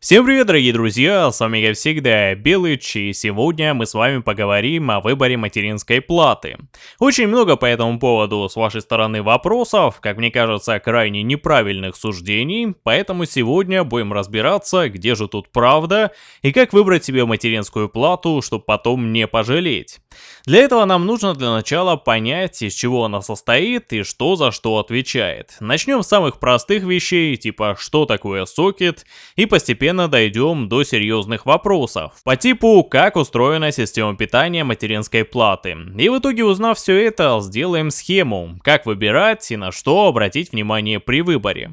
Всем привет, дорогие друзья, с вами как всегда Белыч, и сегодня мы с вами поговорим о выборе материнской платы. Очень много по этому поводу с вашей стороны вопросов, как мне кажется, крайне неправильных суждений, поэтому сегодня будем разбираться, где же тут правда, и как выбрать себе материнскую плату, чтобы потом не пожалеть. Для этого нам нужно для начала понять, из чего она состоит и что за что отвечает. Начнем с самых простых вещей, типа что такое сокет, и постепенно дойдем до серьезных вопросов, по типу как устроена система питания материнской платы. И в итоге узнав все это, сделаем схему, как выбирать и на что обратить внимание при выборе.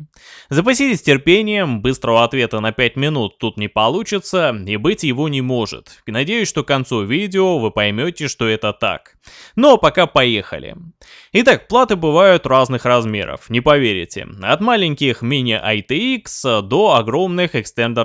Запаситесь терпением, быстрого ответа на 5 минут тут не получится и быть его не может. Надеюсь, что к концу видео вы поймете, что это так. Но пока поехали. Итак, платы бывают разных размеров, не поверите. От маленьких мини ITX до огромных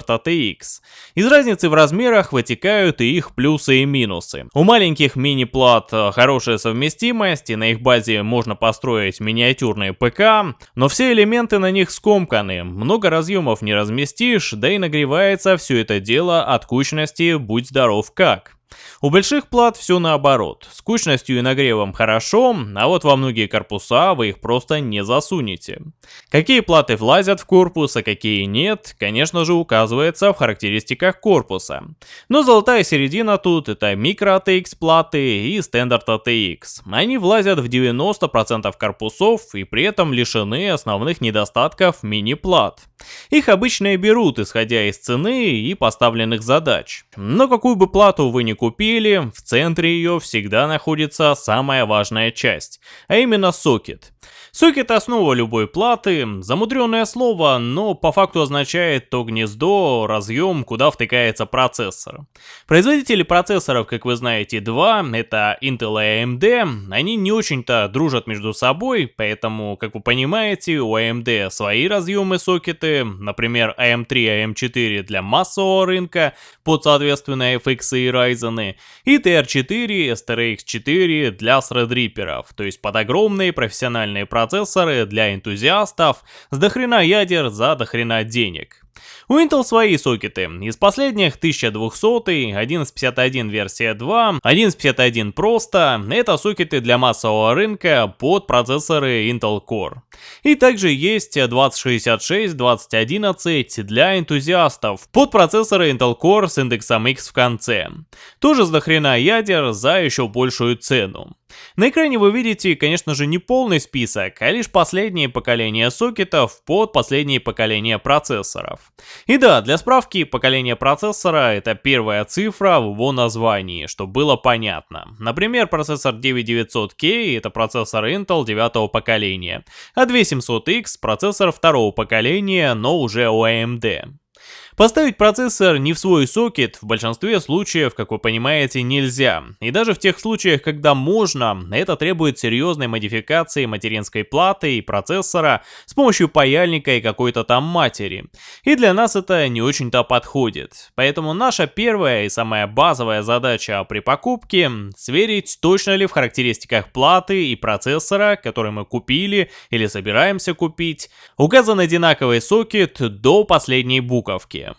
Extended ATX. Из разницы в размерах вытекают и их плюсы и минусы. У маленьких мини-плат хорошая совместимость, и на их базе можно построить миниатюрные ПК, но все элементы на них скомканы, много разъемов не разместишь, да и нагревается все это дело от кучности будь здоров как. У больших плат все наоборот. С кучностью и нагревом хорошо, а вот во многие корпуса вы их просто не засунете. Какие платы влазят в корпус, а какие нет, конечно же указывается в характеристиках корпуса. Но золотая середина тут это микро ATX платы и стандарт ATX. Они влазят в 90% корпусов и при этом лишены основных недостатков мини-плат. Их обычно берут, исходя из цены и поставленных задач. Но какую бы плату вы ни купили, в центре ее всегда находится самая важная часть, а именно сокет. Сокет основа любой платы, замудренное слово, но по факту означает то гнездо, разъем, куда втыкается процессор. Производители процессоров, как вы знаете, два, это Intel и AMD, они не очень-то дружат между собой, поэтому, как вы понимаете, у AMD свои разъемы сокеты, например, AM3 и AM4 для массового рынка, под соответственно FX и Ryzen, и TR4, STRX4 для Threadripper, то есть под огромные профессиональные процессоры процессоры для энтузиастов с дохрена ядер за дохрена денег. У Intel свои сокеты. Из последних 1200, 1151 версия 2, 1151 просто. Это сокеты для массового рынка под процессоры Intel Core. И также есть 2066, 2011 для энтузиастов под процессоры Intel Core с индексом X в конце. Тоже с дохрена ядер за еще большую цену. На экране вы видите, конечно же, не полный список, а лишь последнее поколение сокетов под последнее поколение процессоров. И да, для справки, поколение процессора это первая цифра в его названии, чтобы было понятно. Например, процессор 9900K это процессор Intel 9 поколения, а 2700X процессор второго поколения, но уже у AMD. Поставить процессор не в свой сокет в большинстве случаев, как вы понимаете, нельзя. И даже в тех случаях, когда можно, это требует серьезной модификации материнской платы и процессора с помощью паяльника и какой-то там матери. И для нас это не очень-то подходит. Поэтому наша первая и самая базовая задача при покупке – сверить, точно ли в характеристиках платы и процессора, который мы купили или собираемся купить, указан одинаковый сокет до последней буковки.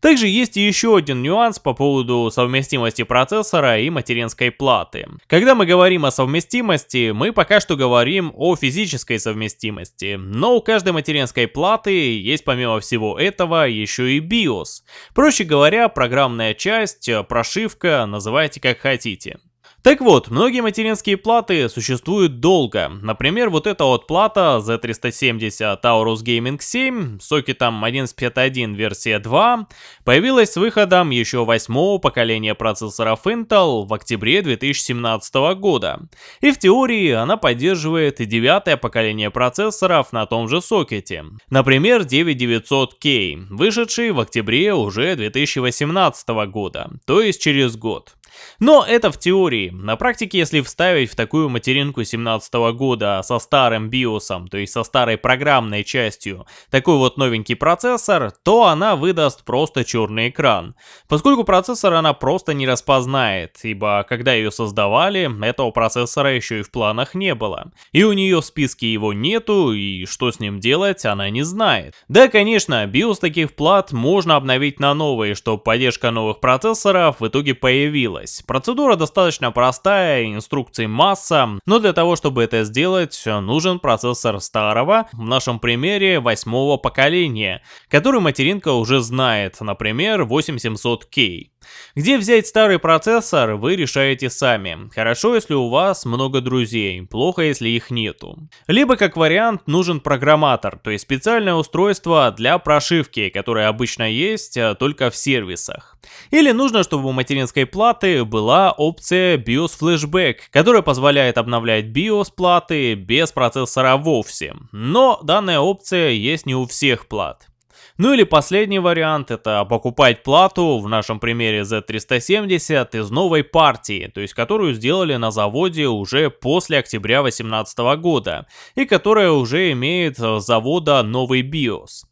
Также есть еще один нюанс по поводу совместимости процессора и материнской платы. Когда мы говорим о совместимости, мы пока что говорим о физической совместимости, но у каждой материнской платы есть помимо всего этого еще и BIOS. Проще говоря, программная часть, прошивка, называйте как хотите. Так вот, многие материнские платы существуют долго. Например, вот эта вот плата Z370 Taurus Gaming 7 с сокетом 1151 версия 2 появилась с выходом еще восьмого поколения процессоров Intel в октябре 2017 года. И в теории она поддерживает и девятое поколение процессоров на том же сокете. Например, 9900K, вышедший в октябре уже 2018 года, то есть через год. Но это в теории. На практике, если вставить в такую материнку 17 года со старым биосом, то есть со старой программной частью, такой вот новенький процессор, то она выдаст просто черный экран. Поскольку процессор она просто не распознает, ибо когда ее создавали, этого процессора еще и в планах не было. И у нее в списке его нету, и что с ним делать, она не знает. Да, конечно, BIOS таких плат можно обновить на новые, чтобы поддержка новых процессоров в итоге появилась. Процедура достаточно простая, инструкций масса, но для того, чтобы это сделать, нужен процессор старого, в нашем примере восьмого поколения, который материнка уже знает, например, 8700K. Где взять старый процессор, вы решаете сами. Хорошо, если у вас много друзей, плохо, если их нету. Либо, как вариант, нужен программатор, то есть специальное устройство для прошивки, которое обычно есть а, только в сервисах. Или нужно, чтобы у материнской платы была опция BIOS Flashback, которая позволяет обновлять BIOS платы без процессора вовсе. Но данная опция есть не у всех плат. Ну или последний вариант, это покупать плату, в нашем примере Z370, из новой партии, то есть которую сделали на заводе уже после октября 2018 года, и которая уже имеет с завода новый BIOS.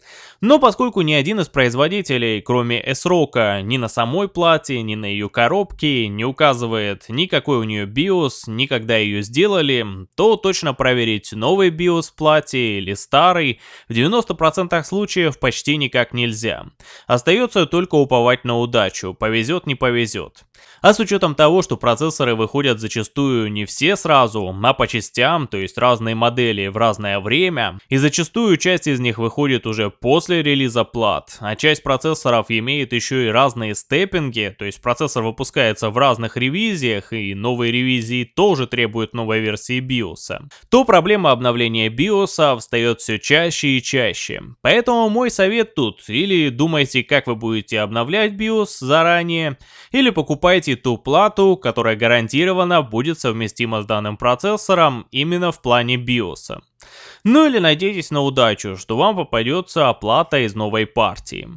Но поскольку ни один из производителей, кроме S-Rock, ни на самой плате, ни на ее коробке не указывает никакой у нее BIOS, никогда ее сделали, то точно проверить новый BIOS в плате или старый в 90% случаев почти никак нельзя. Остается только уповать на удачу, повезет не повезет. А с учетом того, что процессоры выходят зачастую не все сразу, а по частям, то есть разные модели в разное время, и зачастую часть из них выходит уже после релиза плат, а часть процессоров имеет еще и разные степпинги, то есть процессор выпускается в разных ревизиях, и новые ревизии тоже требуют новой версии BIOS, то проблема обновления BIOS встает все чаще и чаще. Поэтому мой совет тут, или думайте, как вы будете обновлять BIOS заранее, или покупайте ту плату, которая гарантированно будет совместима с данным процессором именно в плане BIOS. Ну или надейтесь на удачу, что вам попадется оплата из новой партии.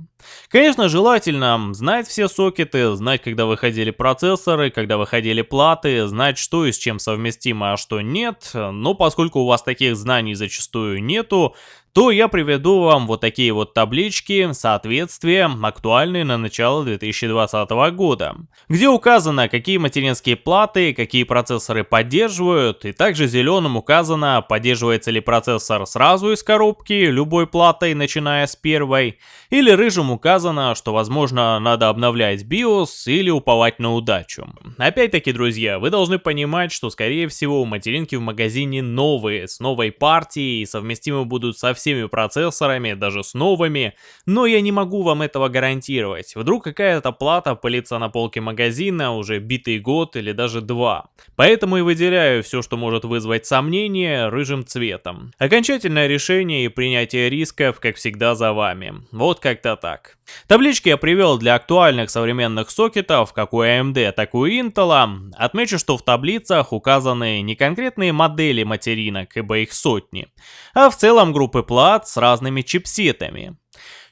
Конечно, желательно знать все сокеты, знать, когда выходили процессоры, когда выходили платы, знать, что и с чем совместимо, а что нет, но поскольку у вас таких знаний зачастую нету, то я приведу вам вот такие вот таблички соответствия, актуальные на начало 2020 года, где указано, какие материнские платы, какие процессоры поддерживают, и также зеленым указано, поддерживается ли процессор сразу из коробки, любой платой, начиная с первой, или рыжим указано, что возможно надо обновлять BIOS или уповать на удачу. Опять-таки, друзья, вы должны понимать, что скорее всего материнки в магазине новые, с новой партией, совместимы будут со всеми процессорами, даже с новыми, но я не могу вам этого гарантировать. Вдруг какая-то плата пылится на полке магазина уже битый год или даже два. Поэтому и выделяю все, что может вызвать сомнения, рыжим цветом. Окончательное решение и принятие рисков, как всегда, за вами. Вот как-то так. Таблички я привел для актуальных современных сокетов, как у AMD, так и у Intel. Отмечу, что в таблицах указаны не конкретные модели материнок, ибо их сотни, а в целом группы плат с разными чипсетами.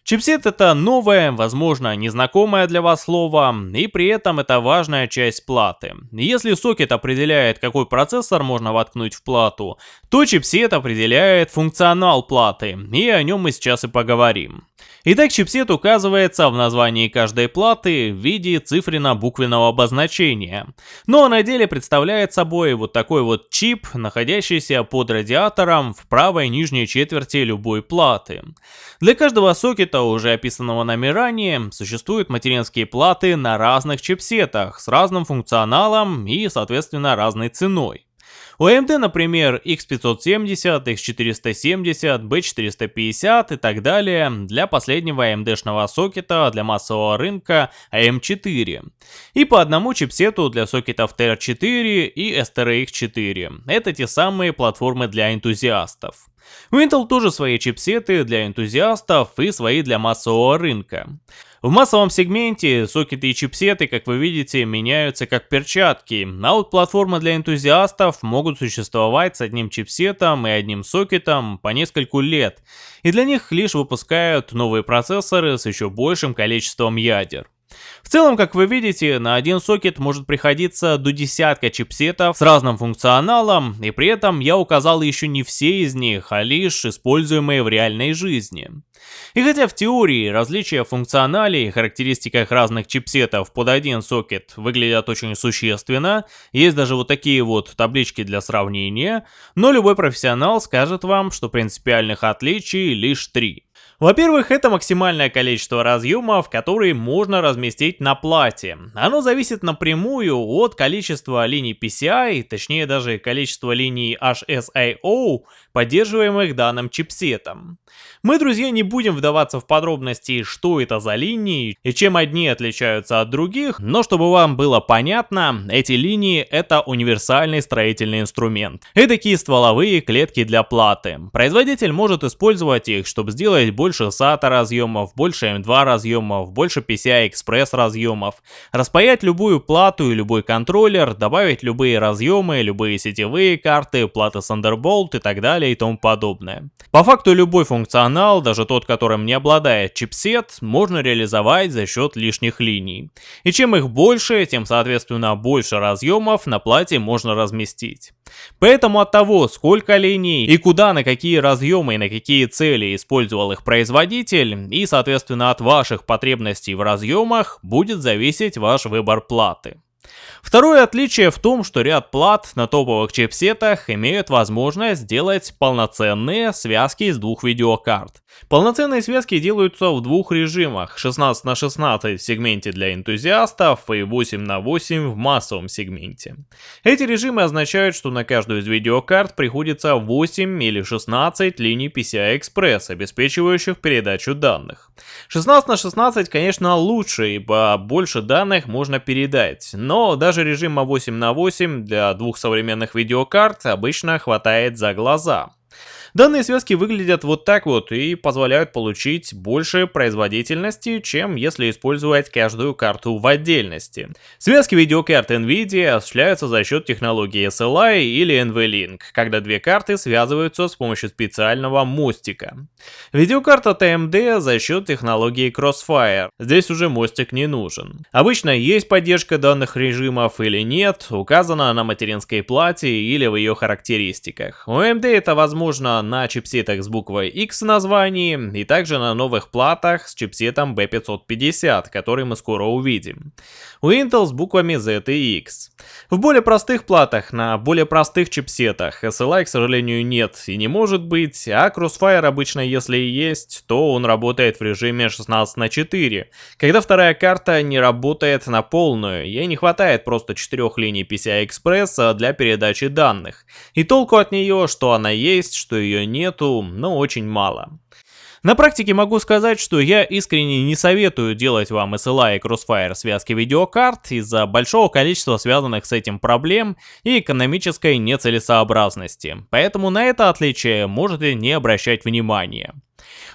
Чипсет это новое, возможно, незнакомое для вас слово, и при этом это важная часть платы. Если сокет определяет, какой процессор можно воткнуть в плату, то чипсет определяет функционал платы, и о нем мы сейчас и поговорим. Итак, чипсет указывается в названии каждой платы в виде цифренно-буквенного обозначения. Но на деле представляет собой вот такой вот чип, находящийся под радиатором в правой нижней четверти любой платы. Для каждого сокета, уже описанного нами ранее, существуют материнские платы на разных чипсетах с разным функционалом и, соответственно, разной ценой. У AMD, например, X570, X470, B450 и так далее для последнего AMD-шного сокета для массового рынка AM4. И по одному чипсету для сокетов TR4 и STRX4. Это те самые платформы для энтузиастов. У Intel тоже свои чипсеты для энтузиастов и свои для массового рынка. В массовом сегменте сокеты и чипсеты, как вы видите, меняются как перчатки, а вот платформы для энтузиастов могут существовать с одним чипсетом и одним сокетом по нескольку лет, и для них лишь выпускают новые процессоры с еще большим количеством ядер. В целом, как вы видите, на один сокет может приходиться до десятка чипсетов с разным функционалом, и при этом я указал еще не все из них, а лишь используемые в реальной жизни. И хотя в теории различия в функционале и характеристиках разных чипсетов под один сокет выглядят очень существенно, есть даже вот такие вот таблички для сравнения, но любой профессионал скажет вам, что принципиальных отличий лишь три. Во-первых, это максимальное количество разъемов, которые можно разместить на плате. Оно зависит напрямую от количества линий PCI, точнее даже количества линий HSIO, поддерживаемых данным чипсетом. Мы, друзья, не будем вдаваться в подробности, что это за линии и чем одни отличаются от других, но чтобы вам было понятно, эти линии это универсальный строительный инструмент. Это такие стволовые клетки для платы. Производитель может использовать их, чтобы сделать больше SATA разъемов, больше M2 разъемов, больше PCI-Express разъемов, распаять любую плату и любой контроллер, добавить любые разъемы, любые сетевые карты, платы Thunderbolt и так далее и тому подобное. По факту любой функционал, даже тот, которым не обладает чипсет, можно реализовать за счет лишних линий. И чем их больше, тем соответственно больше разъемов на плате можно разместить. Поэтому от того, сколько линий и куда, на какие разъемы и на какие цели использовал их производитель, и соответственно от ваших потребностей в разъемах, будет зависеть ваш выбор платы. Второе отличие в том, что ряд плат на топовых чипсетах имеют возможность сделать полноценные связки из двух видеокарт. Полноценные связки делаются в двух режимах 16 на 16 в сегменте для энтузиастов и 8 на 8 в массовом сегменте. Эти режимы означают, что на каждую из видеокарт приходится 8 или 16 линий PCI-Express, обеспечивающих передачу данных. 16 на 16 конечно лучше, ибо больше данных можно передать, но даже режима 8 на 8 для двух современных видеокарт обычно хватает за глаза. Данные связки выглядят вот так вот и позволяют получить больше производительности, чем если использовать каждую карту в отдельности. Связки видеокарт NVIDIA осуществляются за счет технологии SLI или NVLink, когда две карты связываются с помощью специального мостика. Видеокарта TMD за счет технологии Crossfire, здесь уже мостик не нужен. Обычно есть поддержка данных режимов или нет, указана на материнской плате или в ее характеристиках. У AMD это возможно на чипсетах с буквой X в названии и также на новых платах с чипсетом B550, который мы скоро увидим. У Intel с буквами Z и X. В более простых платах, на более простых чипсетах SLI, к сожалению, нет и не может быть, а Crossfire обычно, если и есть, то он работает в режиме 16 на 4, когда вторая карта не работает на полную, ей не хватает просто 4 линий PCI-Express для передачи данных. И толку от нее, что она есть, что ее ее нету, но очень мало. На практике могу сказать, что я искренне не советую делать вам SLI и Crossfire связки видеокарт из-за большого количества связанных с этим проблем и экономической нецелесообразности, поэтому на это отличие можете не обращать внимания.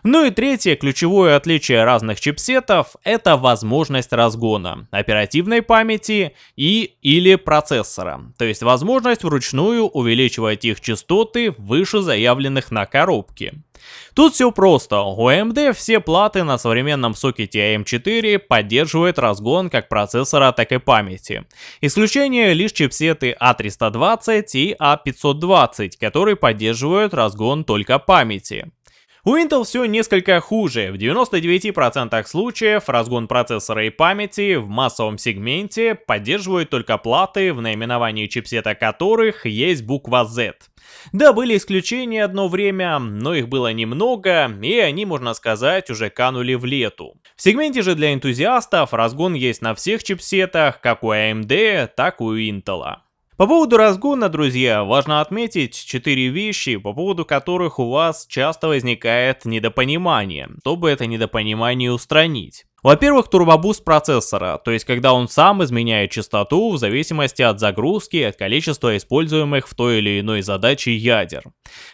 Ну и третье ключевое отличие разных чипсетов – это возможность разгона оперативной памяти и или процессора, то есть возможность вручную увеличивать их частоты выше заявленных на коробке. Тут все просто, у AMD все платы на современном сокете AM4 поддерживают разгон как процессора, так и памяти. Исключение лишь чипсеты A320 и A520, которые поддерживают разгон только памяти. У Intel все несколько хуже. В 99% случаев разгон процессора и памяти в массовом сегменте поддерживают только платы, в наименовании чипсета которых есть буква Z. Да, были исключения одно время, но их было немного, и они, можно сказать, уже канули в лету. В сегменте же для энтузиастов разгон есть на всех чипсетах, как у AMD, так и у Intel. По поводу разгона, друзья, важно отметить 4 вещи, по поводу которых у вас часто возникает недопонимание, чтобы это недопонимание устранить. Во-первых, турбобуст процессора, то есть когда он сам изменяет частоту в зависимости от загрузки и от количества используемых в той или иной задаче ядер.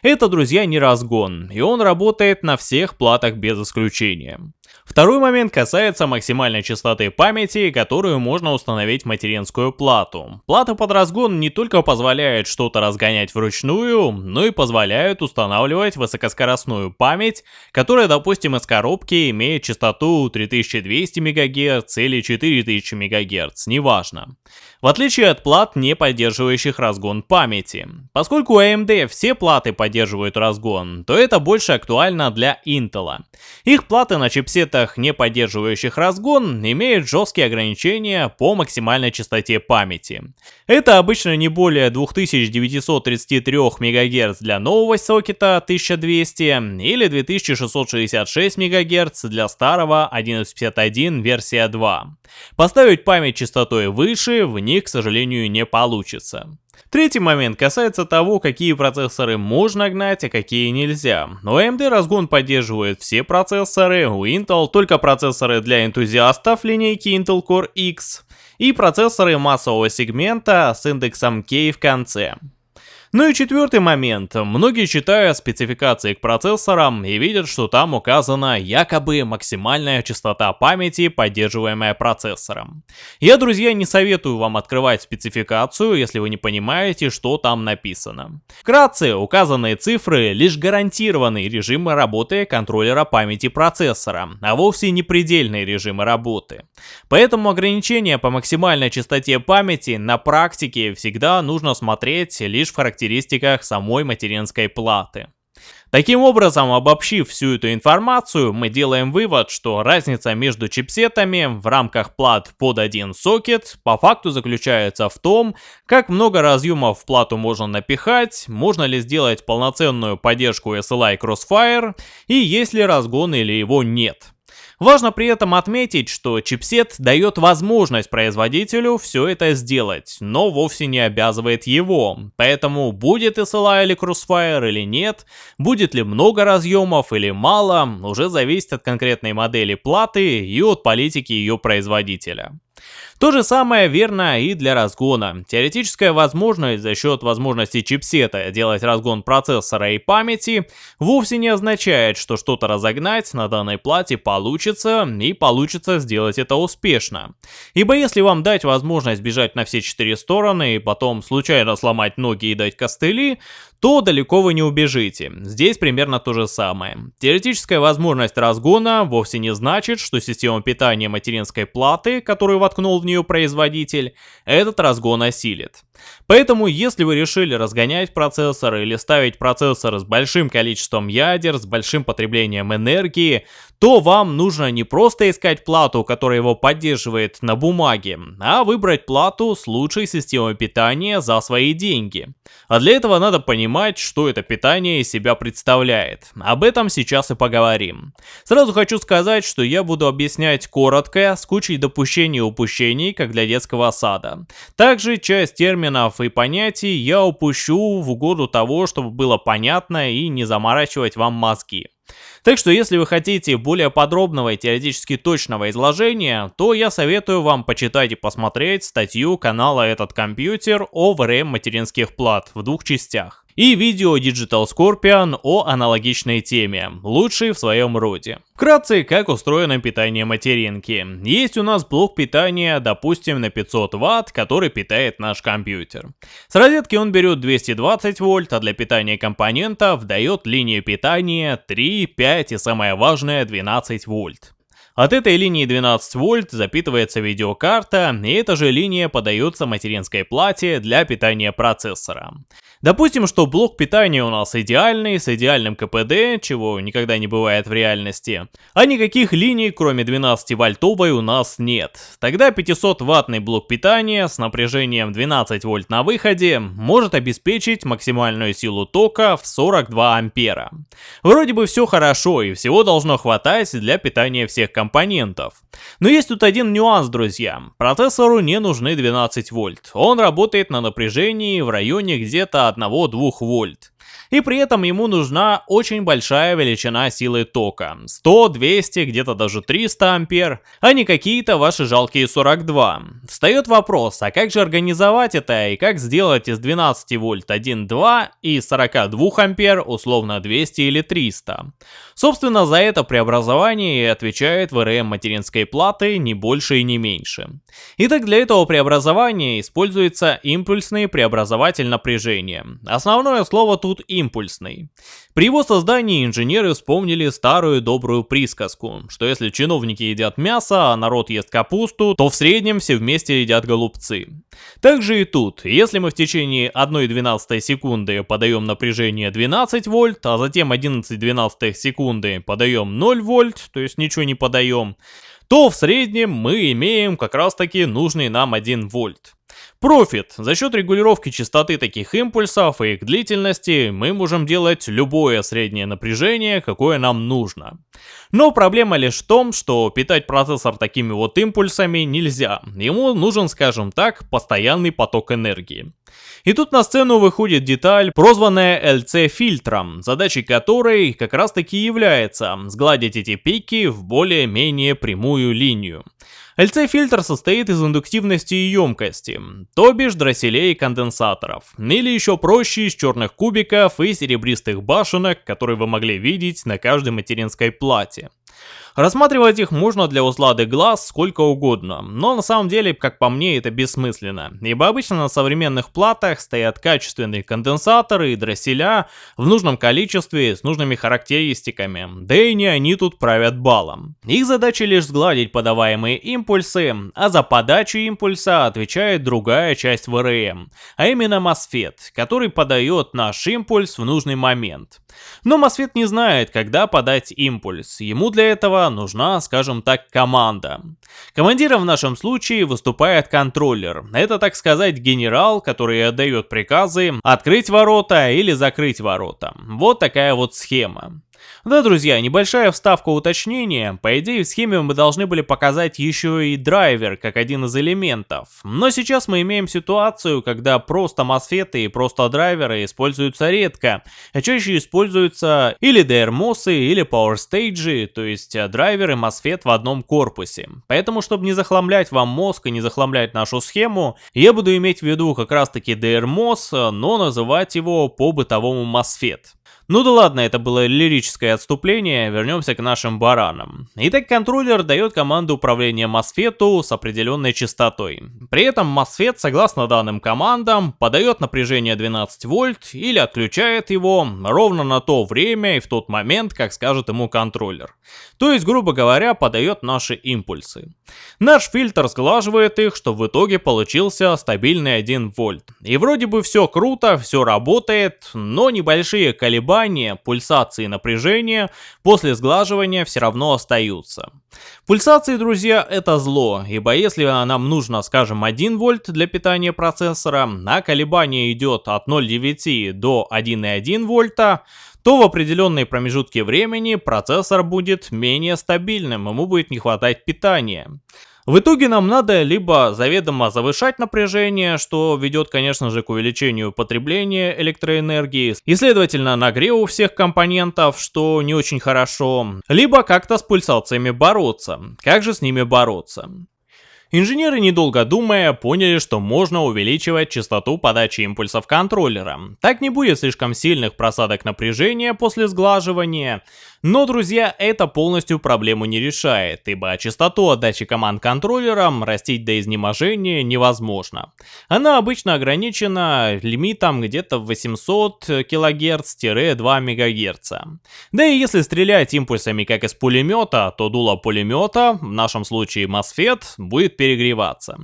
Это, друзья, не разгон, и он работает на всех платах без исключения. Второй момент касается максимальной частоты памяти, которую можно установить в материнскую плату. Плата под разгон не только позволяет что-то разгонять вручную, но и позволяет устанавливать высокоскоростную память, которая, допустим, из коробки имеет частоту 3000 1200 МГц или 4000 МГц, неважно. В отличие от плат, не поддерживающих разгон памяти. Поскольку у AMD все платы поддерживают разгон, то это больше актуально для Intel. Их платы на чипсетах, не поддерживающих разгон, имеют жесткие ограничения по максимальной частоте памяти. Это обычно не более 2933 МГц для нового сокета 1200 или 2666 МГц для старого 1151 версия 2. Поставить память частотой выше в них, к сожалению, не получится. Третий момент касается того, какие процессоры можно гнать, а какие нельзя. У AMD разгон поддерживает все процессоры, у Intel только процессоры для энтузиастов линейки Intel Core X и процессоры массового сегмента с индексом K в конце. Ну и четвертый момент. Многие читают спецификации к процессорам и видят, что там указана якобы максимальная частота памяти, поддерживаемая процессором. Я, друзья, не советую вам открывать спецификацию, если вы не понимаете, что там написано. Вкратце, указанные цифры лишь гарантированные режимы работы контроллера памяти процессора, а вовсе не предельные режимы работы. Поэтому ограничения по максимальной частоте памяти на практике всегда нужно смотреть лишь в характеристиках характеристиках самой материнской платы. Таким образом, обобщив всю эту информацию, мы делаем вывод, что разница между чипсетами в рамках плат под один сокет по факту заключается в том, как много разъемов в плату можно напихать, можно ли сделать полноценную поддержку SLI Crossfire и есть ли разгон или его нет. Важно при этом отметить, что чипсет дает возможность производителю все это сделать, но вовсе не обязывает его. Поэтому будет SLI или Crossfire или нет, будет ли много разъемов или мало, уже зависит от конкретной модели платы и от политики ее производителя. То же самое верно и для разгона. Теоретическая возможность за счет возможности чипсета делать разгон процессора и памяти вовсе не означает, что что-то разогнать на данной плате получится и получится сделать это успешно. Ибо если вам дать возможность бежать на все четыре стороны и потом случайно сломать ноги и дать костыли, то далеко вы не убежите. Здесь примерно то же самое. Теоретическая возможность разгона вовсе не значит, что система питания материнской платы, которую воткнул в нее производитель, этот разгон осилит. Поэтому, если вы решили разгонять процессор или ставить процессор с большим количеством ядер, с большим потреблением энергии, то вам нужно не просто искать плату, которая его поддерживает на бумаге, а выбрать плату с лучшей системой питания за свои деньги. А для этого надо понимать, что это питание из себя представляет. Об этом сейчас и поговорим. Сразу хочу сказать, что я буду объяснять коротко, с кучей допущений и упущений, как для детского сада. Также часть терминов и понятий я упущу в угоду того, чтобы было понятно и не заморачивать вам мозги. Так что если вы хотите более подробного и теоретически точного изложения, то я советую вам почитать и посмотреть статью канала «Этот компьютер» о ВРМ материнских плат в двух частях и видео Digital Scorpion о аналогичной теме, лучший в своем роде. Вкратце, как устроено питание материнки. Есть у нас блок питания, допустим, на 500 Вт, который питает наш компьютер. С розетки он берет 220 вольт, а для питания компонентов дает линию питания 3, 5 и самое важное 12 вольт. От этой линии 12 вольт запитывается видеокарта, и эта же линия подается материнской плате для питания процессора. Допустим, что блок питания у нас идеальный, с идеальным КПД, чего никогда не бывает в реальности, а никаких линий, кроме 12-вольтовой, у нас нет. Тогда 500-ваттный блок питания с напряжением 12 вольт на выходе может обеспечить максимальную силу тока в 42 ампера. Вроде бы все хорошо и всего должно хватать для питания всех компонентов компонентов. Но есть тут один нюанс, друзья. Процессору не нужны 12 вольт. Он работает на напряжении в районе где-то 1-2 вольт и при этом ему нужна очень большая величина силы тока. 100, 200, где-то даже 300 ампер, а не какие-то ваши жалкие 42. Встает вопрос, а как же организовать это и как сделать из 12 вольт 1,2 и 42 ампер условно 200 или 300? Собственно, за это преобразование и отвечает ВРМ материнской платы не больше и не меньше. Итак, для этого преобразования используется импульсный преобразователь напряжения. Основное слово тут тут импульсный. При его создании инженеры вспомнили старую добрую присказку, что если чиновники едят мясо, а народ ест капусту, то в среднем все вместе едят голубцы. Также и тут, если мы в течение 1,12 секунды подаем напряжение 12 вольт, а затем 11,12 секунды подаем 0 вольт, то есть ничего не подаем, то в среднем мы имеем как раз таки нужный нам 1 вольт. Профит. За счет регулировки частоты таких импульсов и их длительности мы можем делать любое среднее напряжение, какое нам нужно. Но проблема лишь в том, что питать процессор такими вот импульсами нельзя. Ему нужен, скажем так, постоянный поток энергии. И тут на сцену выходит деталь, прозванная LC-фильтром, задачей которой как раз таки является сгладить эти пики в более-менее прямую линию. LC-фильтр состоит из индуктивности и емкости, то бишь дросселей и конденсаторов, или еще проще из черных кубиков и серебристых башенок, которые вы могли видеть на каждой материнской плате. Рассматривать их можно для услады глаз сколько угодно, но на самом деле, как по мне, это бессмысленно, ибо обычно на современных платах стоят качественные конденсаторы и дросселя в нужном количестве с нужными характеристиками, да и не они тут правят балом. Их задача лишь сгладить подаваемые импульсы, а за подачу импульса отвечает другая часть ВРМ, а именно MOSFET, который подает наш импульс в нужный момент. Но MOSFET не знает, когда подать импульс, ему для этого нужна, скажем так, команда. Командиром в нашем случае выступает контроллер. Это, так сказать, генерал, который отдает приказы открыть ворота или закрыть ворота. Вот такая вот схема. Да, друзья, небольшая вставка уточнения. По идее, в схеме мы должны были показать еще и драйвер, как один из элементов. Но сейчас мы имеем ситуацию, когда просто мосфеты и просто драйверы используются редко, а чаще используются или DRMOS, или Power Stage, то есть драйвер и MOSFET в одном корпусе. Поэтому, чтобы не захламлять вам мозг и не захламлять нашу схему, я буду иметь в виду как раз таки DRMOS, но называть его по бытовому MOSFET. Ну да ладно, это было лирическое отступление, вернемся к нашим баранам. Итак, контроллер дает команду управления MOSFET с определенной частотой. При этом MOSFET, согласно данным командам, подает напряжение 12 вольт или отключает его ровно на то время и в тот момент, как скажет ему контроллер. То есть, грубо говоря, подает наши импульсы. Наш фильтр сглаживает их, что в итоге получился стабильный 1 вольт. И вроде бы все круто, все работает, но небольшие колебания колебания, пульсации напряжения после сглаживания все равно остаются. Пульсации, друзья, это зло, ибо если нам нужно, скажем, 1 вольт для питания процессора, а колебание идет от 0,9 до 1,1 вольта, то в определенные промежутки времени процессор будет менее стабильным, ему будет не хватать питания. В итоге нам надо либо заведомо завышать напряжение, что ведет, конечно же, к увеличению потребления электроэнергии и, следовательно, нагреву всех компонентов, что не очень хорошо, либо как-то с пульсациями бороться. Как же с ними бороться? Инженеры, недолго думая, поняли, что можно увеличивать частоту подачи импульсов контроллера. Так не будет слишком сильных просадок напряжения после сглаживания, но, друзья, это полностью проблему не решает, ибо частоту отдачи команд контроллерам растить до изнеможения невозможно. Она обычно ограничена лимитом где-то в 800 кГц-2 МГц. Да и если стрелять импульсами как из пулемета, то дуло пулемета, в нашем случае MOSFET, будет перегреваться.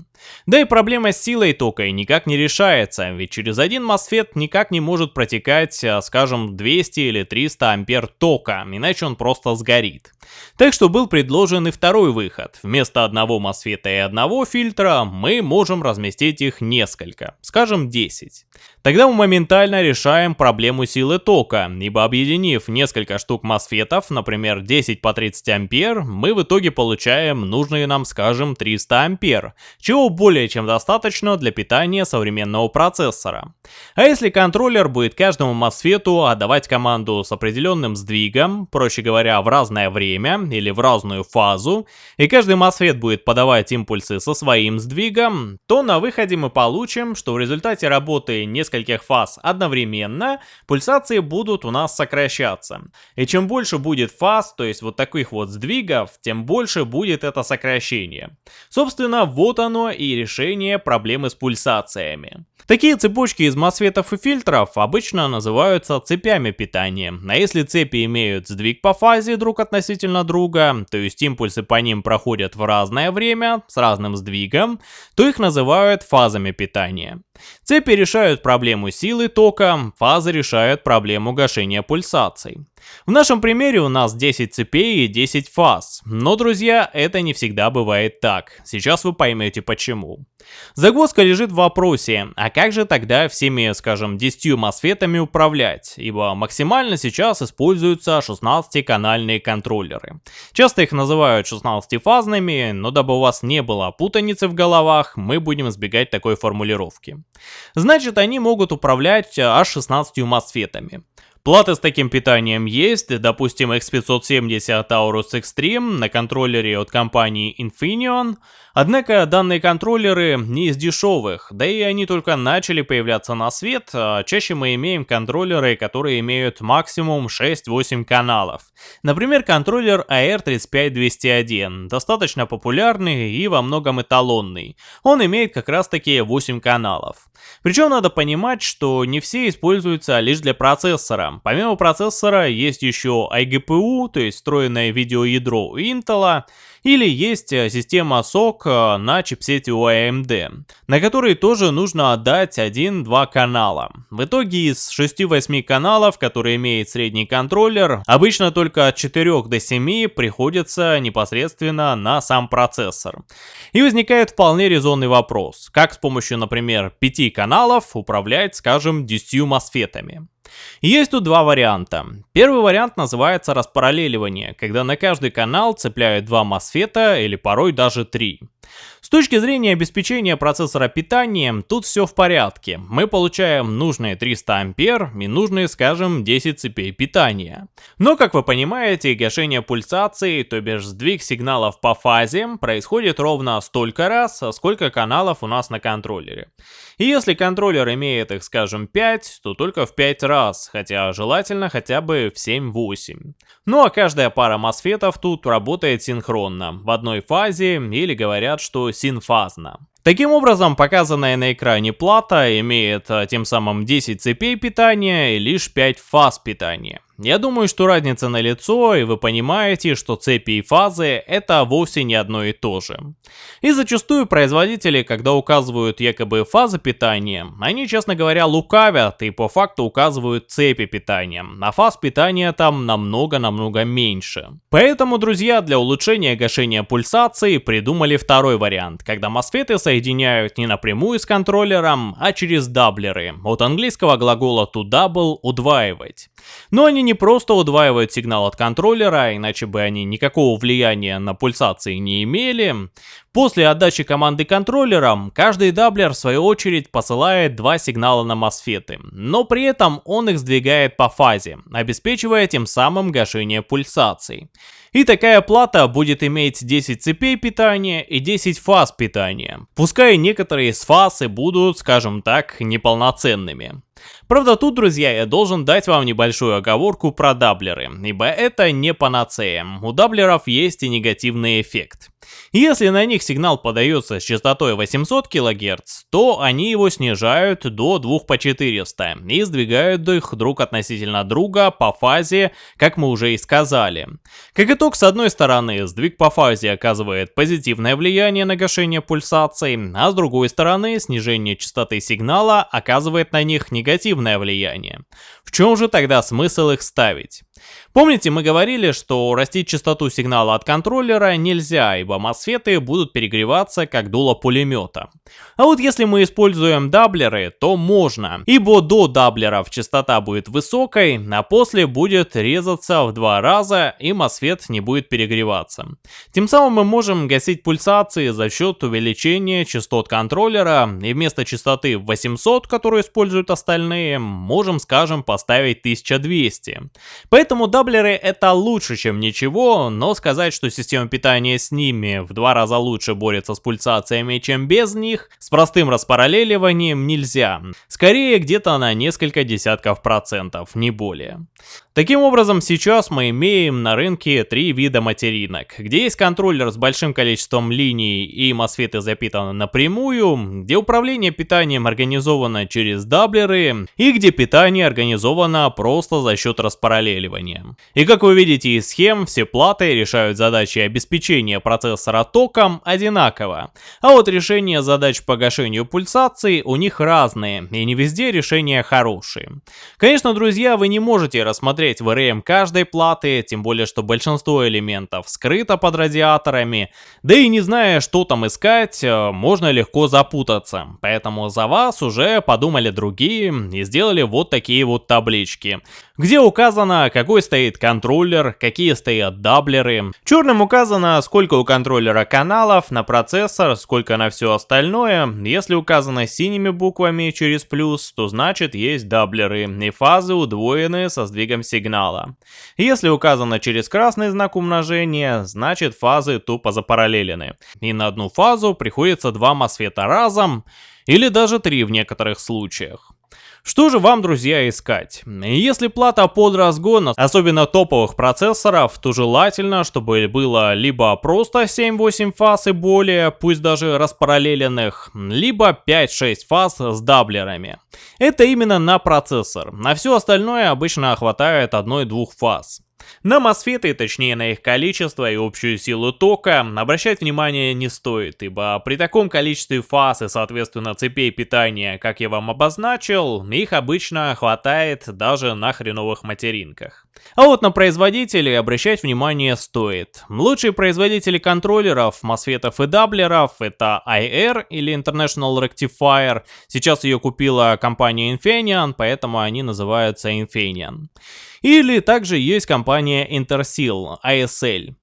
Да и проблема с силой тока никак не решается, ведь через один MOSFET никак не может протекать, а, скажем, 200 или 300 ампер тока, иначе он просто сгорит. Так что был предложен и второй выход. Вместо одного мосфета и одного фильтра мы можем разместить их несколько, скажем 10. Тогда мы моментально решаем проблему силы тока, ибо объединив несколько штук мосфетов, например 10 по 30 ампер, мы в итоге получаем нужные нам, скажем, 300 ампер, чего более чем достаточно для питания современного процессора. А если контроллер будет каждому мосфету отдавать команду с определенным сдвигом, проще говоря, в разное время или в разную фазу, и каждый MOSFET будет подавать импульсы со своим сдвигом, то на выходе мы получим, что в результате работы нескольких фаз одновременно пульсации будут у нас сокращаться. И чем больше будет фаз, то есть вот таких вот сдвигов, тем больше будет это сокращение. Собственно, вот оно и решение проблемы с пульсациями. Такие цепочки из мосфетов и фильтров обычно называются цепями питания, а если цепи имеют сдвиг по фазе друг относительно друга, то есть импульсы по ним проходят в разное время с разным сдвигом, то их называют фазами питания. Цепи решают проблему силы тока, фазы решают проблему гашения пульсаций. В нашем примере у нас 10 цепей и 10 фаз, но, друзья, это не всегда бывает так. Сейчас вы поймете почему. Загвоздка лежит в вопросе, а как же тогда всеми, скажем, 10 мосфетами управлять, ибо максимально сейчас используются 16-канальные контроллеры. Часто их называют 16-фазными, но дабы у вас не было путаницы в головах, мы будем избегать такой формулировки. Значит, они могут управлять аж 16 мосфетами. Платы с таким питанием есть, допустим X570 Taurus Extreme на контроллере от компании Infineon, Однако данные контроллеры не из дешевых, да и они только начали появляться на свет, а чаще мы имеем контроллеры, которые имеют максимум 6-8 каналов. Например, контроллер AR35201, достаточно популярный и во многом эталонный. Он имеет как раз таки 8 каналов. Причем надо понимать, что не все используются лишь для процессора. Помимо процессора есть еще iGPU, то есть встроенное видеоядро Intel, или есть э, система SOC э, на чипсете у AMD, на который тоже нужно отдать 1-2 канала. В итоге из 6-8 каналов, которые имеет средний контроллер, обычно только от 4 до 7 приходится непосредственно на сам процессор. И возникает вполне резонный вопрос, как с помощью, например, 5 каналов управлять, скажем, 10 мосфетами. Есть тут два варианта. Первый вариант называется распараллеливание, когда на каждый канал цепляют два мосфета или порой даже три. Точки зрения обеспечения процессора питанием, тут все в порядке. Мы получаем нужные 300 ампер и нужные, скажем, 10 цепей питания. Но, как вы понимаете, гашение пульсации, то бишь сдвиг сигналов по фазе, происходит ровно столько раз, сколько каналов у нас на контроллере. И если контроллер имеет их, скажем, 5, то только в 5 раз, хотя желательно хотя бы в 7-8. Ну а каждая пара мосфетов тут работает синхронно, в одной фазе, или говорят, что синфазно. Таким образом, показанная на экране плата имеет а, тем самым 10 цепей питания и лишь 5 фаз питания. Я думаю, что разница на лицо, и вы понимаете, что цепи и фазы это вовсе не одно и то же. И зачастую производители, когда указывают якобы фазы питания, они, честно говоря, лукавят и по факту указывают цепи питания, а фаз питания там намного-намного меньше. Поэтому, друзья, для улучшения гашения пульсации придумали второй вариант, когда мосфеты соединяют не напрямую с контроллером, а через даблеры, от английского глагола to double – удваивать. Но они не просто удваивают сигнал от контроллера, иначе бы они никакого влияния на пульсации не имели. После отдачи команды контроллером, каждый doubler в свою очередь посылает два сигнала на MOSFET ы, но при этом он их сдвигает по фазе, обеспечивая тем самым гашение пульсаций. И такая плата будет иметь 10 цепей питания и 10 фаз питания. Пускай некоторые из фаз и будут, скажем так, неполноценными. Правда, тут, друзья, я должен дать вам небольшую оговорку про doubler ы, ибо это не панацея. У doubler ов есть и негативный эффект. Если на них сигнал подается с частотой 800 кГц, то они его снижают до 2 по 400 и сдвигают их друг относительно друга по фазе, как мы уже и сказали. Как итог, с одной стороны, сдвиг по фазе оказывает позитивное влияние на гашение пульсаций, а с другой стороны, снижение частоты сигнала оказывает на них негативное влияние. В чем же тогда смысл их ставить? Помните, мы говорили, что растить частоту сигнала от контроллера нельзя, ибо мосфеты будут перегреваться как дуло пулемета. А вот если мы используем даблеры, то можно, ибо до даблеров частота будет высокой, а после будет резаться в два раза и мосфет не будет перегреваться. Тем самым мы можем гасить пульсации за счет увеличения частот контроллера и вместо частоты 800, которую используют остальные, можем скажем поставить 1200. Поэтому даблеры это лучше чем ничего, но сказать, что система питания с ними в два раза лучше борется с пульсациями, чем без них, с простым распараллеливанием нельзя. Скорее где-то на несколько десятков процентов, не более. Таким образом, сейчас мы имеем на рынке три вида материнок, где есть контроллер с большим количеством линий и мосфеты запитаны напрямую, где управление питанием организовано через даблеры и где питание организовано просто за счет распараллеливания. И как вы видите из схем, все платы решают задачи обеспечения процессора током одинаково, а вот решение задач по гашению пульсаций у них разные, и не везде решения хорошие. Конечно, друзья, вы не можете рассмотреть посмотреть VRM каждой платы, тем более, что большинство элементов скрыто под радиаторами, да и не зная, что там искать, э, можно легко запутаться. Поэтому за вас уже подумали другие и сделали вот такие вот таблички где указано, какой стоит контроллер, какие стоят даблеры. Черным указано, сколько у контроллера каналов на процессор, сколько на все остальное. Если указано синими буквами через плюс, то значит есть даблеры, и фазы удвоены со сдвигом сигнала. Если указано через красный знак умножения, значит фазы тупо запараллелены. И на одну фазу приходится два мосфета разом, или даже три в некоторых случаях. Что же вам, друзья, искать? Если плата под разгон, особенно топовых процессоров, то желательно, чтобы было либо просто 7-8 фаз и более, пусть даже распараллеленных, либо 5-6 фаз с даблерами. Это именно на процессор. На все остальное обычно хватает одной-двух фаз. На мосфеты, точнее на их количество и общую силу тока, обращать внимание не стоит, ибо при таком количестве фаз и соответственно цепей питания, как я вам обозначил, их обычно хватает даже на хреновых материнках. А вот на производителей обращать внимание стоит. Лучшие производители контроллеров, мосфетов и даблеров это IR или International Rectifier. Сейчас ее купила компания Infineon, поэтому они называются Infineon. Или также есть компания Intersil, ASL.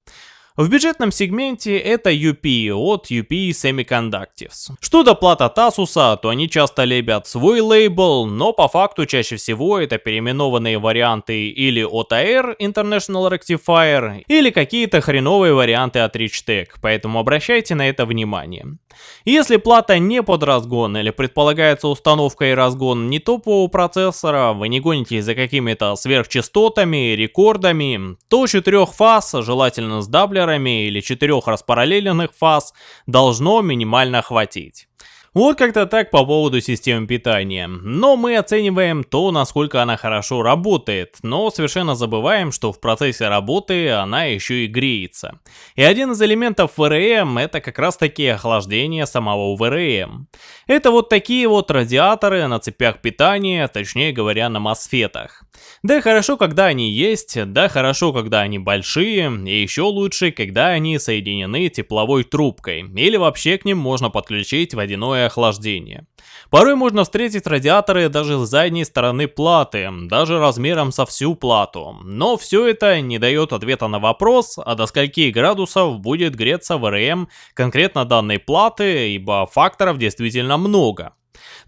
В бюджетном сегменте это UP от UP Semiconductors. Что до плат от Asus, то они часто лебят свой лейбл, но по факту чаще всего это переименованные варианты или от AR International Rectifier, или какие-то хреновые варианты от Richtech, поэтому обращайте на это внимание. Если плата не под разгон или предполагается установка и разгон не топового процессора, вы не гонитесь за какими-то сверхчастотами, рекордами, то 4 фаз, желательно с даблерами или 4 распараллеленных фаз, должно минимально хватить. Вот как-то так по поводу системы питания. Но мы оцениваем то, насколько она хорошо работает, но совершенно забываем, что в процессе работы она еще и греется. И один из элементов ВРМ это как раз таки охлаждение самого ВРМ. Это вот такие вот радиаторы на цепях питания, точнее говоря на мосфетах. Да хорошо, когда они есть, да хорошо, когда они большие, и еще лучше, когда они соединены тепловой трубкой, или вообще к ним можно подключить водяное прямое охлаждение. Порой можно встретить радиаторы даже с задней стороны платы, даже размером со всю плату. Но все это не дает ответа на вопрос, а до скольки градусов будет греться ВРМ конкретно данной платы, ибо факторов действительно много.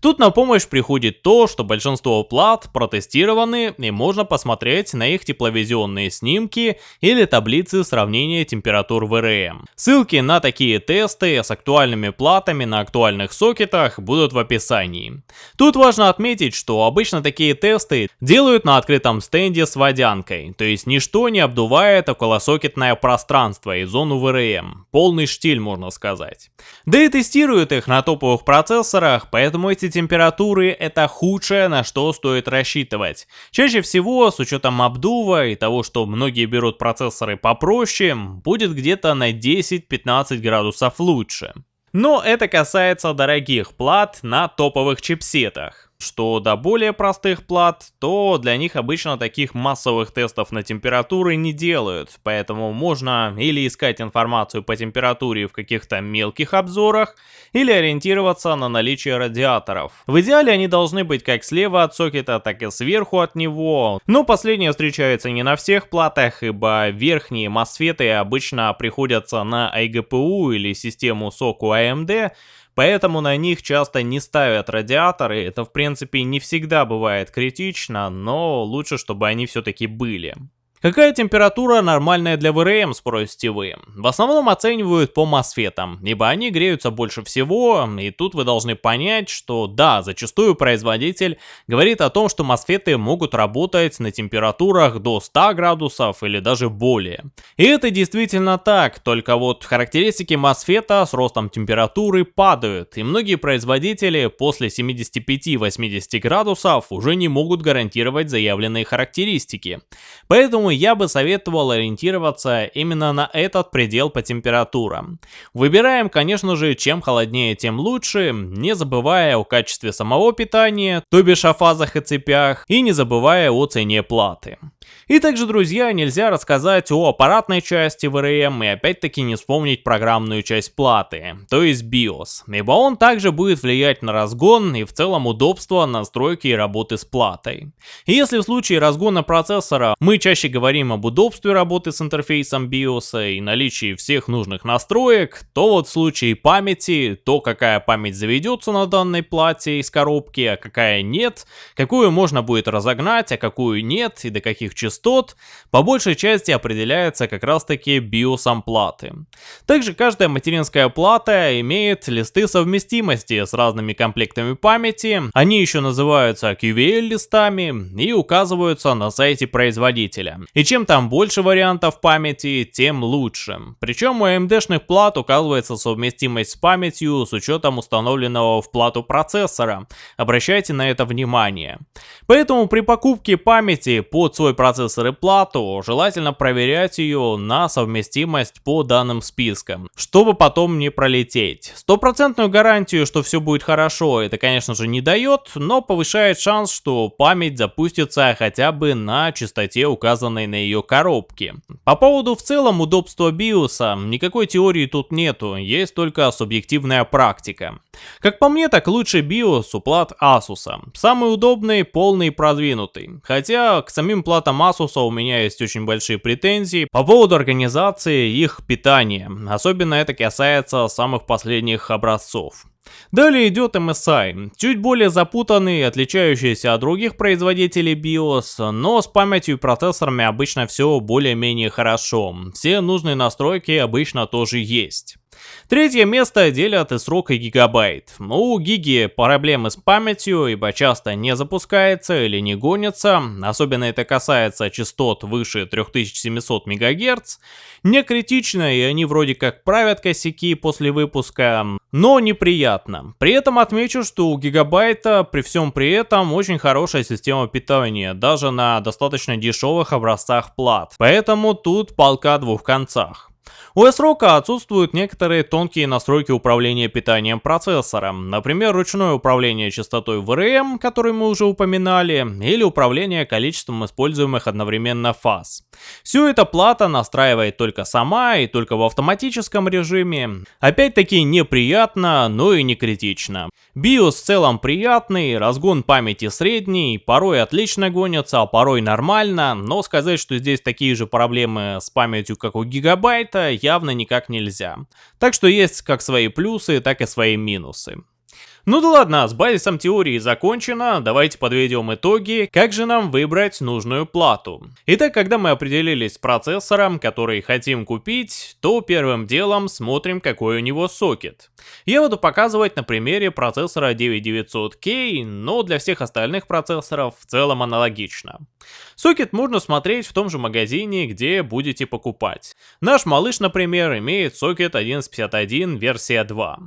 Тут на помощь приходит то, что большинство плат протестированы и можно посмотреть на их тепловизионные снимки или таблицы сравнения температур ВРМ. Ссылки на такие тесты с актуальными платами на актуальных сокетах будут в описании. Тут важно отметить, что обычно такие тесты делают на открытом стенде с водянкой, то есть ничто не обдувает околосокетное пространство и зону ВРМ. Полный штиль можно сказать. Да и тестируют их на топовых процессорах, поэтому эти температуры это худшее, на что стоит рассчитывать. Чаще всего, с учетом обдува и того, что многие берут процессоры попроще, будет где-то на 10-15 градусов лучше. Но это касается дорогих плат на топовых чипсетах. Что до более простых плат, то для них обычно таких массовых тестов на температуры не делают, поэтому можно или искать информацию по температуре в каких-то мелких обзорах, или ориентироваться на наличие радиаторов. В идеале они должны быть как слева от сокета, так и сверху от него, но последнее встречается не на всех платах, ибо верхние мосфеты обычно приходятся на iGPU или систему соку AMD, Поэтому на них часто не ставят радиаторы, это в принципе не всегда бывает критично, но лучше, чтобы они все-таки были. Какая температура нормальная для ВРМ, спросите вы? В основном оценивают по мосфетам, ибо они греются больше всего, и тут вы должны понять, что да, зачастую производитель говорит о том, что мосфеты могут работать на температурах до 100 градусов или даже более. И это действительно так, только вот характеристики мосфета с ростом температуры падают, и многие производители после 75-80 градусов уже не могут гарантировать заявленные характеристики. Поэтому я бы советовал ориентироваться именно на этот предел по температурам. Выбираем, конечно же, чем холоднее, тем лучше, не забывая о качестве самого питания, то бишь о фазах и цепях, и не забывая о цене платы. И также, друзья, нельзя рассказать о аппаратной части VRM и опять-таки не вспомнить программную часть платы, то есть BIOS, ибо он также будет влиять на разгон и в целом удобство настройки и работы с платой. И если в случае разгона процессора мы чаще говорим об удобстве работы с интерфейсом BIOS и наличии всех нужных настроек, то вот в случае памяти, то какая память заведется на данной плате из коробки, а какая нет, какую можно будет разогнать, а какую нет и до каких частот, по большей части определяется как раз таки биосом платы. Также каждая материнская плата имеет листы совместимости с разными комплектами памяти, они еще называются QVL листами и указываются на сайте производителя. И чем там больше вариантов памяти, тем лучше. Причем у AMD-шных плат указывается совместимость с памятью с учетом установленного в плату процессора. Обращайте на это внимание. Поэтому при покупке памяти под свой процессор процессор и плату, желательно проверять ее на совместимость по данным спискам, чтобы потом не пролететь. Стопроцентную гарантию, что все будет хорошо, это конечно же не дает, но повышает шанс, что память запустится хотя бы на частоте, указанной на ее коробке. По поводу в целом удобства биоса, никакой теории тут нету, есть только субъективная практика. Как по мне, так лучший BIOS у плат Asus. Самый удобный, полный и продвинутый. Хотя к самим платам Asus у меня есть очень большие претензии по поводу организации их питания. Особенно это касается самых последних образцов. Далее идет MSI, чуть более запутанный, отличающийся от других производителей BIOS, но с памятью и процессорами обычно все более-менее хорошо. Все нужные настройки обычно тоже есть. Третье место делят и срок и гигабайт. У Гиги проблемы с памятью, ибо часто не запускается или не гонится, особенно это касается частот выше 3700 МГц. Не критично, и они вроде как правят косяки после выпуска, но неприятно. При этом отмечу, что у Гигабайта при всем при этом очень хорошая система питания, даже на достаточно дешевых образцах плат. Поэтому тут полка двух концах. У S-ROG отсутствуют некоторые тонкие настройки управления питанием процессора, например, ручное управление частотой VRM, который мы уже упоминали, или управление количеством используемых одновременно фаз. Все это плата настраивает только сама и только в автоматическом режиме. Опять-таки неприятно, но и не критично. BIOS в целом приятный, разгон памяти средний, порой отлично гонится, а порой нормально, но сказать, что здесь такие же проблемы с памятью, как у гигабайта, явно никак нельзя. Так что есть как свои плюсы, так и свои минусы. Ну да ладно, с базисом теории закончено, давайте подведем итоги, как же нам выбрать нужную плату. Итак, когда мы определились с процессором, который хотим купить, то первым делом смотрим, какой у него сокет. Я буду показывать на примере процессора 9900K, но для всех остальных процессоров в целом аналогично. Сокет можно смотреть в том же магазине, где будете покупать. Наш малыш, например, имеет сокет 1151 версия 2.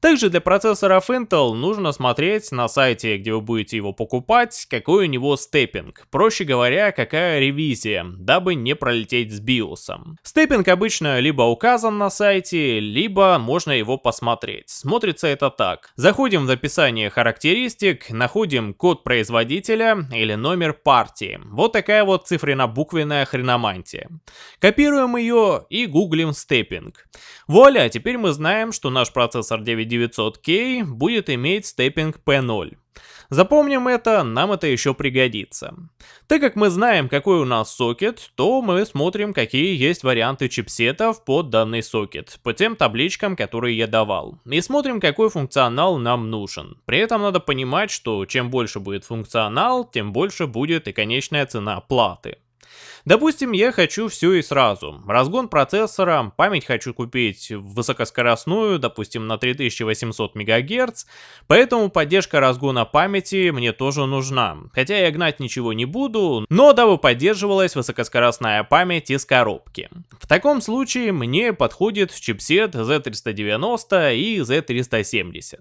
Также для процессоров Intel нужно смотреть на сайте, где вы будете его покупать, какой у него степпинг. Проще говоря, какая ревизия, дабы не пролететь с BIOS. Степпинг обычно либо указан на сайте, либо можно его посмотреть. Смотрится это так. Заходим в описание характеристик, находим код производителя или номер партии. Вот такая вот цифренно-буквенная хреномантия. Копируем ее и гуглим степпинг. Вуаля, теперь мы знаем, что наш процессор 9900K будет иметь степпинг P0. Запомним это, нам это еще пригодится. Так как мы знаем, какой у нас сокет, то мы смотрим, какие есть варианты чипсетов под данный сокет, по тем табличкам, которые я давал. И смотрим, какой функционал нам нужен. При этом надо понимать, что чем больше будет функционал, тем больше будет и конечная цена платы. Допустим, я хочу все и сразу. Разгон процессора, память хочу купить высокоскоростную, допустим, на 3800 МГц, поэтому поддержка разгона памяти мне тоже нужна. Хотя я гнать ничего не буду, но дабы поддерживалась высокоскоростная память из коробки. В таком случае мне подходит чипсет Z390 и Z370.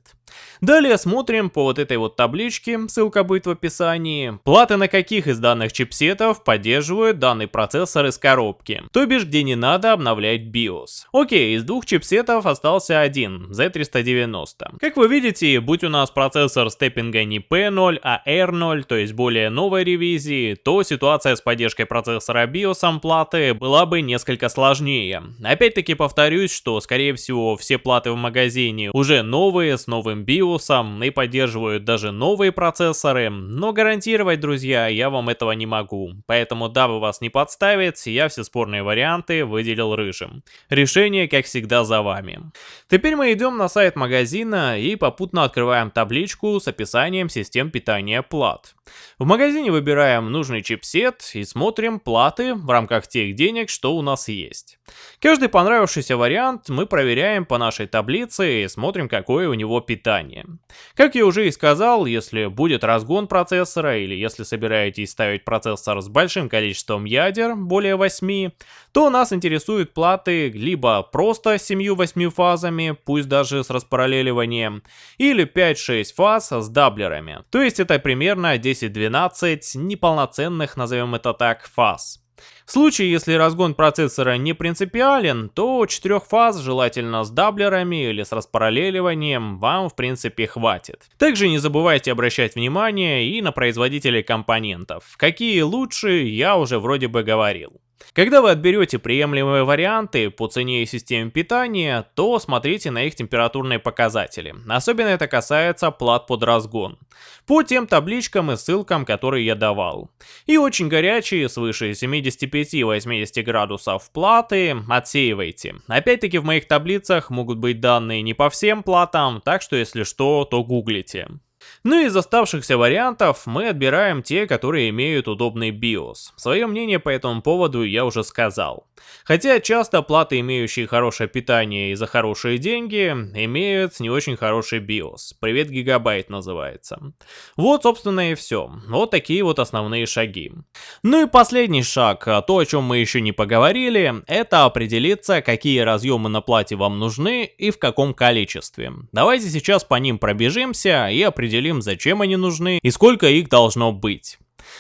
Далее смотрим по вот этой вот табличке, ссылка будет в описании, платы на каких из данных чипсетов поддерживают данный данный процессор из коробки, то бишь где не надо обновлять BIOS. Окей, из двух чипсетов остался один, Z390. Как вы видите, будь у нас процессор степпинга не P0, а R0, то есть более новой ревизии, то ситуация с поддержкой процессора BIOS платы была бы несколько сложнее. Опять-таки повторюсь, что скорее всего все платы в магазине уже новые, с новым BIOS и поддерживают даже новые процессоры, но гарантировать, друзья, я вам этого не могу. Поэтому дабы вас не не подставить, я все спорные варианты выделил рыжим. Решение, как всегда, за вами. Теперь мы идем на сайт магазина и попутно открываем табличку с описанием систем питания плат. В магазине выбираем нужный чипсет и смотрим платы в рамках тех денег, что у нас есть. Каждый понравившийся вариант мы проверяем по нашей таблице и смотрим, какое у него питание. Как я уже и сказал, если будет разгон процессора или если собираетесь ставить процессор с большим количеством ядер, более 8, то нас интересуют платы либо просто с 7-8 фазами, пусть даже с распараллеливанием, или 5-6 фаз с даблерами. То есть это примерно 10-12 неполноценных, назовем это так, фаз. В случае, если разгон процессора не принципиален, то 4 фаз, желательно с даблерами или с распараллеливанием, вам в принципе хватит. Также не забывайте обращать внимание и на производителей компонентов. Какие лучше, я уже вроде бы говорил. Когда вы отберете приемлемые варианты по цене и системе питания, то смотрите на их температурные показатели. Особенно это касается плат под разгон. По тем табличкам и ссылкам, которые я давал. И очень горячие, свыше 75-80 градусов платы, отсеивайте. Опять-таки в моих таблицах могут быть данные не по всем платам, так что если что, то гуглите. Ну и из оставшихся вариантов мы отбираем те, которые имеют удобный BIOS. Свое мнение по этому поводу я уже сказал. Хотя часто платы, имеющие хорошее питание и за хорошие деньги, имеют не очень хороший BIOS. Привет Гигабайт называется. Вот собственно и все. Вот такие вот основные шаги. Ну и последний шаг, а то о чем мы еще не поговорили, это определиться, какие разъемы на плате вам нужны и в каком количестве. Давайте сейчас по ним пробежимся и определим определим, зачем они нужны и сколько их должно быть.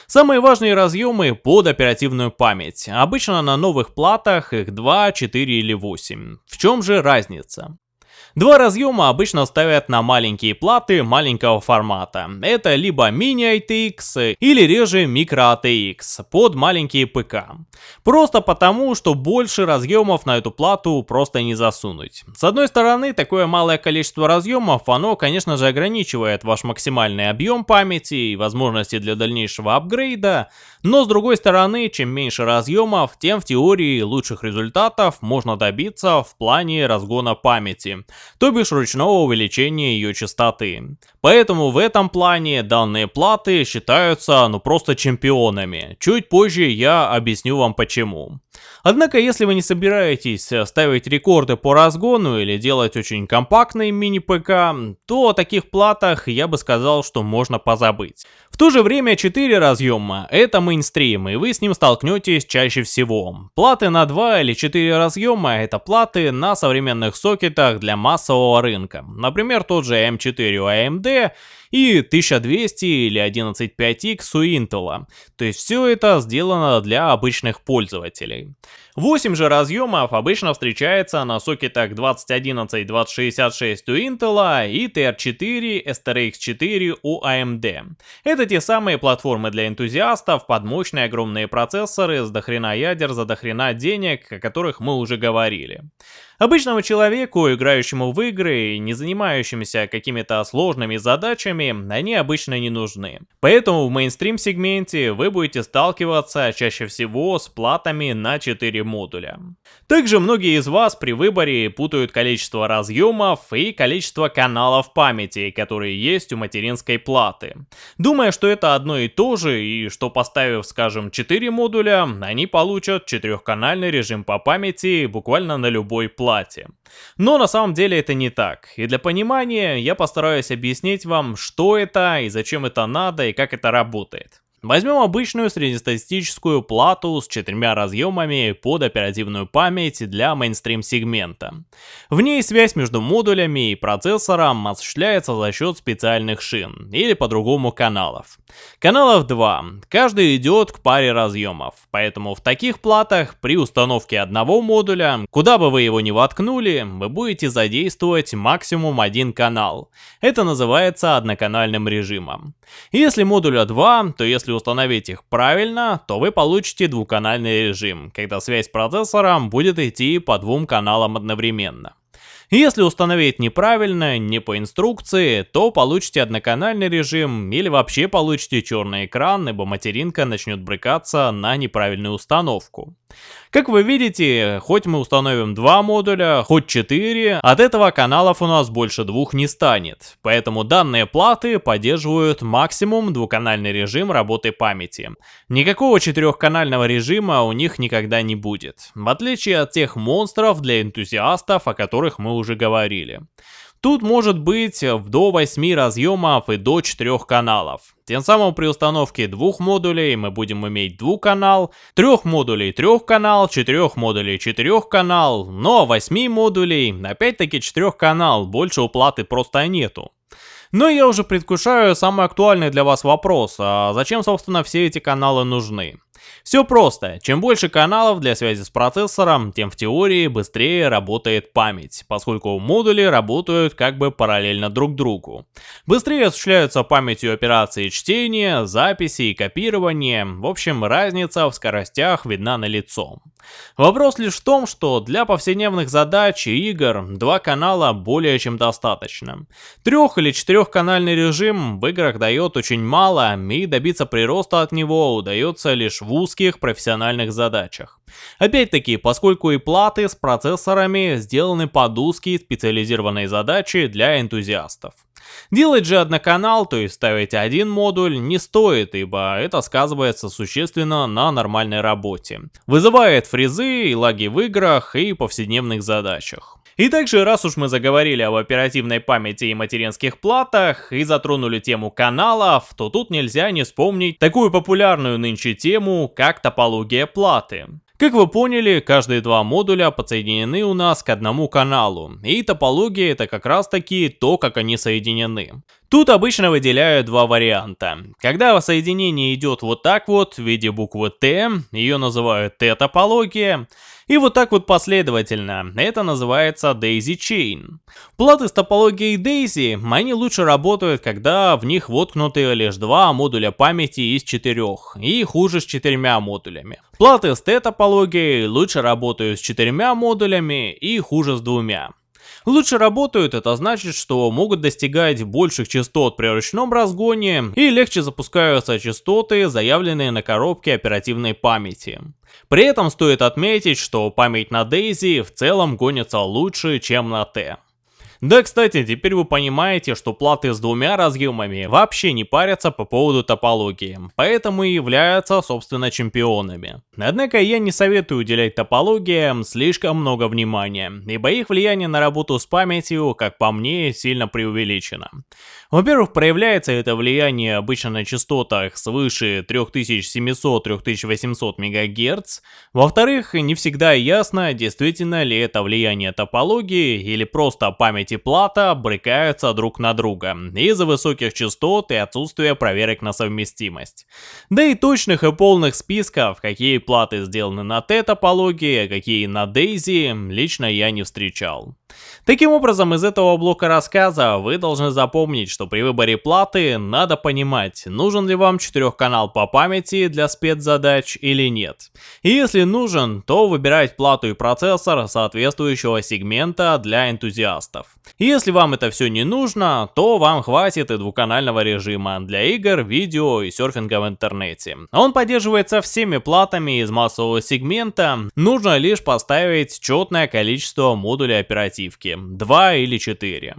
Самые важные разъемы под оперативную память. Обычно на новых платах их 2, 4 или 8. В чем же разница? Два разъема обычно ставят на маленькие платы маленького формата. Это либо мини ITX или реже micro ATX под маленькие ПК. Просто потому, что больше разъемов на эту плату просто не засунуть. С одной стороны, такое малое количество разъемов, оно, конечно же, ограничивает ваш максимальный объем памяти и возможности для дальнейшего апгрейда, но с другой стороны, чем меньше разъемов, тем в теории лучших результатов можно добиться в плане разгона памяти то бишь ручного увеличения ее частоты. Поэтому в этом плане данные платы считаются ну просто чемпионами. Чуть позже я объясню вам почему. Однако, если вы не собираетесь ставить рекорды по разгону или делать очень компактный мини-ПК, то о таких платах я бы сказал, что можно позабыть. В то же время 4 разъема – это мейнстрим, и вы с ним столкнетесь чаще всего. Платы на 2 или 4 разъема – это платы на современных сокетах для массового рынка. Например, тот же M4 у AMD и 1200 или 11.5X у Intel. То есть все это сделано для обычных пользователей. Модулей. 8 же разъемов обычно встречается на сокетах 2011-2066 у Intel и TR4, STRX4 у AMD. Это те самые платформы для энтузиастов под мощные огромные процессоры с дохрена ядер за дохрена денег, о которых мы уже говорили. Обычному человеку, играющему в игры и не занимающимся какими-то сложными задачами, они обычно не нужны. Поэтому в мейнстрим сегменте вы будете сталкиваться чаще всего с платами на 4 модуля. Также многие из вас при выборе путают количество разъемов и количество каналов памяти, которые есть у материнской платы. Думая, что это одно и то же, и что поставив, скажем, 4 модуля, они получат четырехканальный режим по памяти буквально на любой плате. Но на самом деле это не так, и для понимания я постараюсь объяснить вам, что это и зачем это надо и как это работает. Возьмем обычную среднестатистическую плату с четырьмя разъемами под оперативную память для мейнстрим сегмента. В ней связь между модулями и процессором осуществляется за счет специальных шин, или по-другому каналов. Каналов два, каждый идет к паре разъемов, поэтому в таких платах при установке одного модуля, куда бы вы его ни воткнули, вы будете задействовать максимум один канал. Это называется одноканальным режимом. Если модуля 2, то если установить их правильно, то вы получите двухканальный режим, когда связь процессором будет идти по двум каналам одновременно. Если установить неправильно, не по инструкции, то получите одноканальный режим или вообще получите черный экран, ибо материнка начнет брыкаться на неправильную установку. Как вы видите, хоть мы установим два модуля, хоть 4, от этого каналов у нас больше двух не станет. Поэтому данные платы поддерживают максимум двухканальный режим работы памяти. Никакого четырехканального режима у них никогда не будет. В отличие от тех монстров для энтузиастов, о которых мы уже говорили. Тут может быть до 8 разъемов и до 4 каналов. Тем самым при установке двух модулей мы будем иметь двухканал, трех модулей трехканал, четырех модулей четырехканал, но 8 модулей, опять-таки четырехканал, больше уплаты просто нету. Но я уже предвкушаю самый актуальный для вас вопрос, а зачем собственно все эти каналы нужны? Все просто. Чем больше каналов для связи с процессором, тем в теории быстрее работает память, поскольку модули работают как бы параллельно друг другу. Быстрее осуществляются памятью операции чтения, записи и копирования. В общем, разница в скоростях видна на лицо. Вопрос лишь в том, что для повседневных задач и игр два канала более чем достаточно. Трех- или четырехканальный режим в играх дает очень мало, и добиться прироста от него удается лишь в узких профессиональных задачах. Опять-таки, поскольку и платы с процессорами сделаны под узкие специализированные задачи для энтузиастов. Делать же одноканал, то есть ставить один модуль, не стоит, ибо это сказывается существенно на нормальной работе. Вызывает фризы и лаги в играх и повседневных задачах. И также, раз уж мы заговорили об оперативной памяти и материнских платах и затронули тему каналов, то тут нельзя не вспомнить такую популярную нынче тему, как топология платы. Как вы поняли, каждые два модуля подсоединены у нас к одному каналу, и топология это как раз таки то, как они соединены. Тут обычно выделяют два варианта. Когда соединение идет вот так вот, в виде буквы Т, ее называют Т-топология, и вот так вот последовательно. Это называется Daisy Chain. Платы с топологией Daisy, они лучше работают, когда в них воткнуты лишь два модуля памяти из четырех, и хуже с четырьмя модулями. Платы с T-топологией лучше работают с четырьмя модулями и хуже с двумя. Лучше работают, это значит, что могут достигать больших частот при ручном разгоне и легче запускаются частоты, заявленные на коробке оперативной памяти. При этом стоит отметить, что память на Daisy в целом гонится лучше, чем на T. Да, кстати, теперь вы понимаете, что платы с двумя разъемами вообще не парятся по поводу топологии, поэтому и являются, собственно, чемпионами. Однако я не советую уделять топологиям слишком много внимания, ибо их влияние на работу с памятью, как по мне, сильно преувеличено. Во-первых, проявляется это влияние обычно на частотах свыше 3700-3800 МГц. Во-вторых, не всегда ясно, действительно ли это влияние топологии или просто память память и плата брыкаются друг на друга из-за высоких частот и отсутствия проверок на совместимость. Да и точных и полных списков, какие платы сделаны на Т-топологии, а какие на Daisy, лично я не встречал. Таким образом, из этого блока рассказа вы должны запомнить, что при выборе платы надо понимать, нужен ли вам четырехканал по памяти для спецзадач или нет. И если нужен, то выбирать плату и процессор соответствующего сегмента для энтузиастов. И если вам это все не нужно, то вам хватит и двухканального режима для игр, видео и серфинга в интернете. Он поддерживается всеми платами из массового сегмента, нужно лишь поставить четное количество модулей оперативки, 2 или 4.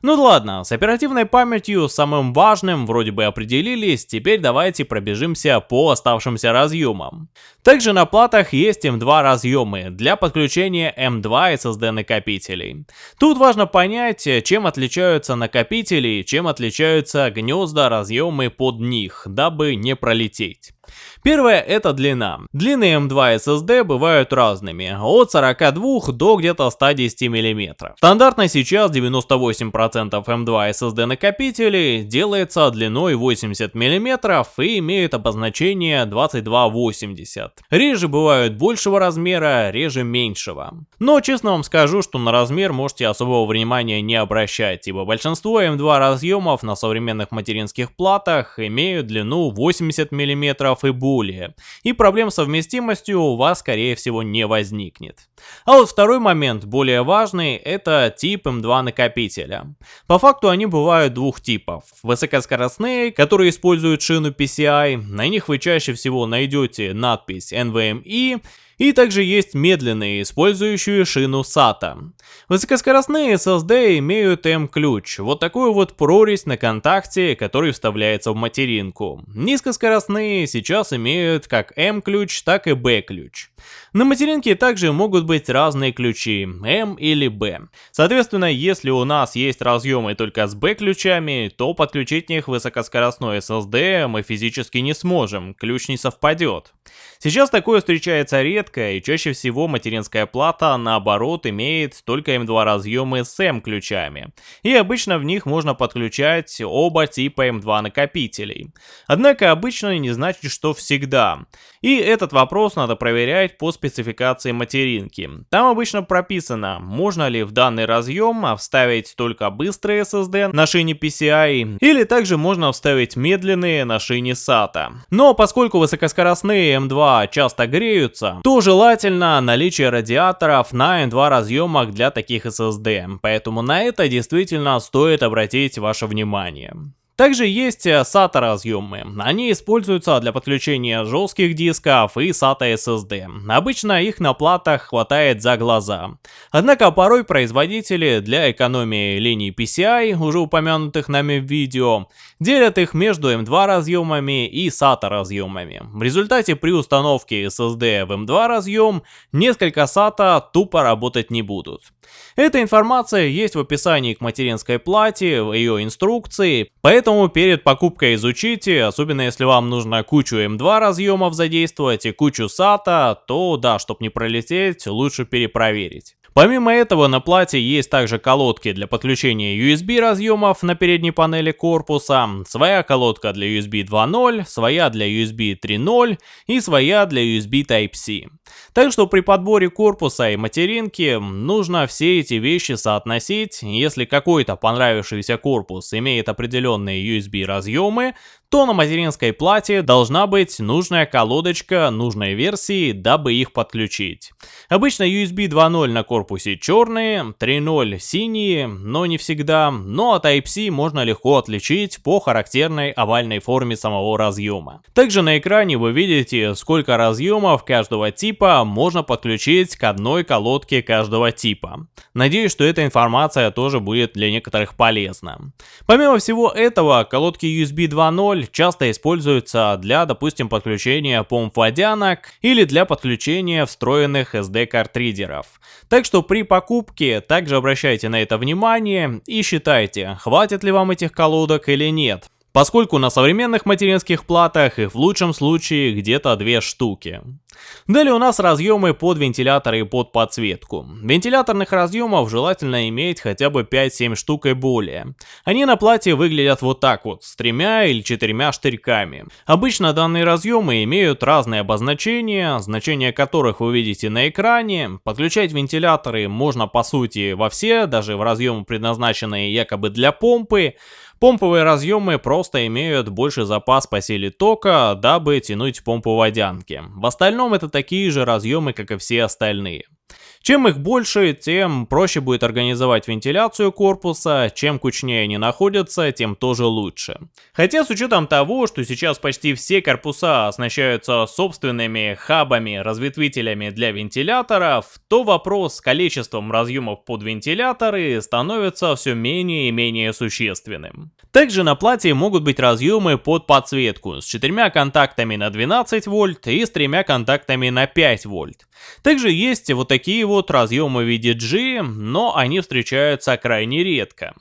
Ну ладно, с оперативной памятью самым важным вроде бы определились, теперь давайте пробежимся по оставшимся разъемам. Также на платах есть M2 разъемы для подключения M2 SSD накопителей. Тут важно понять, чем отличаются накопители, чем отличаются гнезда, разъемы под них, дабы не пролететь. Первое это длина. Длины M2 SSD бывают разными, от 42 до где-то 110 мм. Стандартно сейчас 98% M2 SSD накопителей делается длиной 80 мм и имеют обозначение 2280. Реже бывают большего размера, реже меньшего. Но честно вам скажу, что на размер можете особого внимания не обращать, ибо большинство M2 разъемов на современных материнских платах имеют длину 80 мм и более, и проблем с совместимостью у вас скорее всего не возникнет. А вот второй момент, более важный, это тип M2 накопителя. По факту они бывают двух типов. Высокоскоростные, которые используют шину PCI, на них вы чаще всего найдете надпись NVMe, и также есть медленные, использующие шину SATA. Высокоскоростные SSD имеют M-ключ, вот такую вот прорезь на контакте, который вставляется в материнку. Низкоскоростные сейчас имеют как M-ключ, так и B-ключ. На материнке также могут быть разные ключи, M или B. Соответственно, если у нас есть разъемы только с B-ключами, то подключить них высокоскоростной SSD мы физически не сможем, ключ не совпадет. Сейчас такое встречается редко, и чаще всего материнская плата, наоборот, имеет только M2 разъемы с M-ключами. И обычно в них можно подключать оба типа M2 накопителей. Однако обычно не значит, что всегда. И этот вопрос надо проверять по спецификации материнки. Там обычно прописано, можно ли в данный разъем вставить только быстрые SSD на шине PCI, или также можно вставить медленные на шине SATA. Но поскольку высокоскоростные M2 часто греются, то желательно наличие радиаторов на N2 разъемах для таких SSD, поэтому на это действительно стоит обратить ваше внимание. Также есть SATA э, разъемы. Они используются для подключения жестких дисков и SATA SSD. Обычно их на платах хватает за глаза. Однако порой производители для экономии линий PCI, уже упомянутых нами в видео, делят их между M2 разъемами и SATA разъемами. В результате при установке SSD в M2 разъем несколько SATA тупо работать не будут. Эта информация есть в описании к материнской плате, в ее инструкции, поэтому перед покупкой изучите, особенно если вам нужно кучу M2 разъемов задействовать и кучу SATA, то да, чтобы не пролететь, лучше перепроверить. Помимо этого на плате есть также колодки для подключения USB разъемов на передней панели корпуса, своя колодка для USB 2.0, своя для USB 3.0 и своя для USB Type-C. Так что при подборе корпуса и материнки нужно все эти вещи соотносить, если какой-то понравившийся корпус имеет определенные USB разъемы, то на материнской плате должна быть нужная колодочка нужной версии, дабы их подключить. Обычно USB 2.0 на корпусе черные, 3.0 синие, но не всегда, но от Type-C можно легко отличить по характерной овальной форме самого разъема. Также на экране вы видите, сколько разъемов каждого типа можно подключить к одной колодке каждого типа. Надеюсь, что эта информация тоже будет для некоторых полезна. Помимо всего этого, колодки USB 2.0 пароль часто используется для, допустим, подключения помп-водянок или для подключения встроенных SD-картридеров. Так что при покупке также обращайте на это внимание и считайте, хватит ли вам этих колодок или нет. Поскольку на современных материнских платах их в лучшем случае где-то две штуки. Далее у нас разъемы под вентиляторы и под подсветку. Вентиляторных разъемов желательно иметь хотя бы 5-7 штук и более. Они на плате выглядят вот так вот, с тремя или четырьмя штырьками. Обычно данные разъемы имеют разные обозначения, значения которых вы видите на экране. Подключать вентиляторы можно по сути во все, даже в разъемы предназначенные якобы для помпы. Помповые разъемы просто имеют больше запас по силе тока, дабы тянуть помпу водянки. В остальном это такие же разъемы, как и все остальные. Чем их больше, тем проще будет организовать вентиляцию корпуса, чем кучнее они находятся, тем тоже лучше. Хотя с учетом того, что сейчас почти все корпуса оснащаются собственными хабами, разветвителями для вентиляторов, то вопрос с количеством разъемов под вентиляторы становится все менее и менее существенным. Также на плате могут быть разъемы под подсветку с четырьмя контактами на 12 вольт и с тремя контактами на 5 вольт. Также есть вот такие вот разъемы в виде G, но они встречаются крайне редко.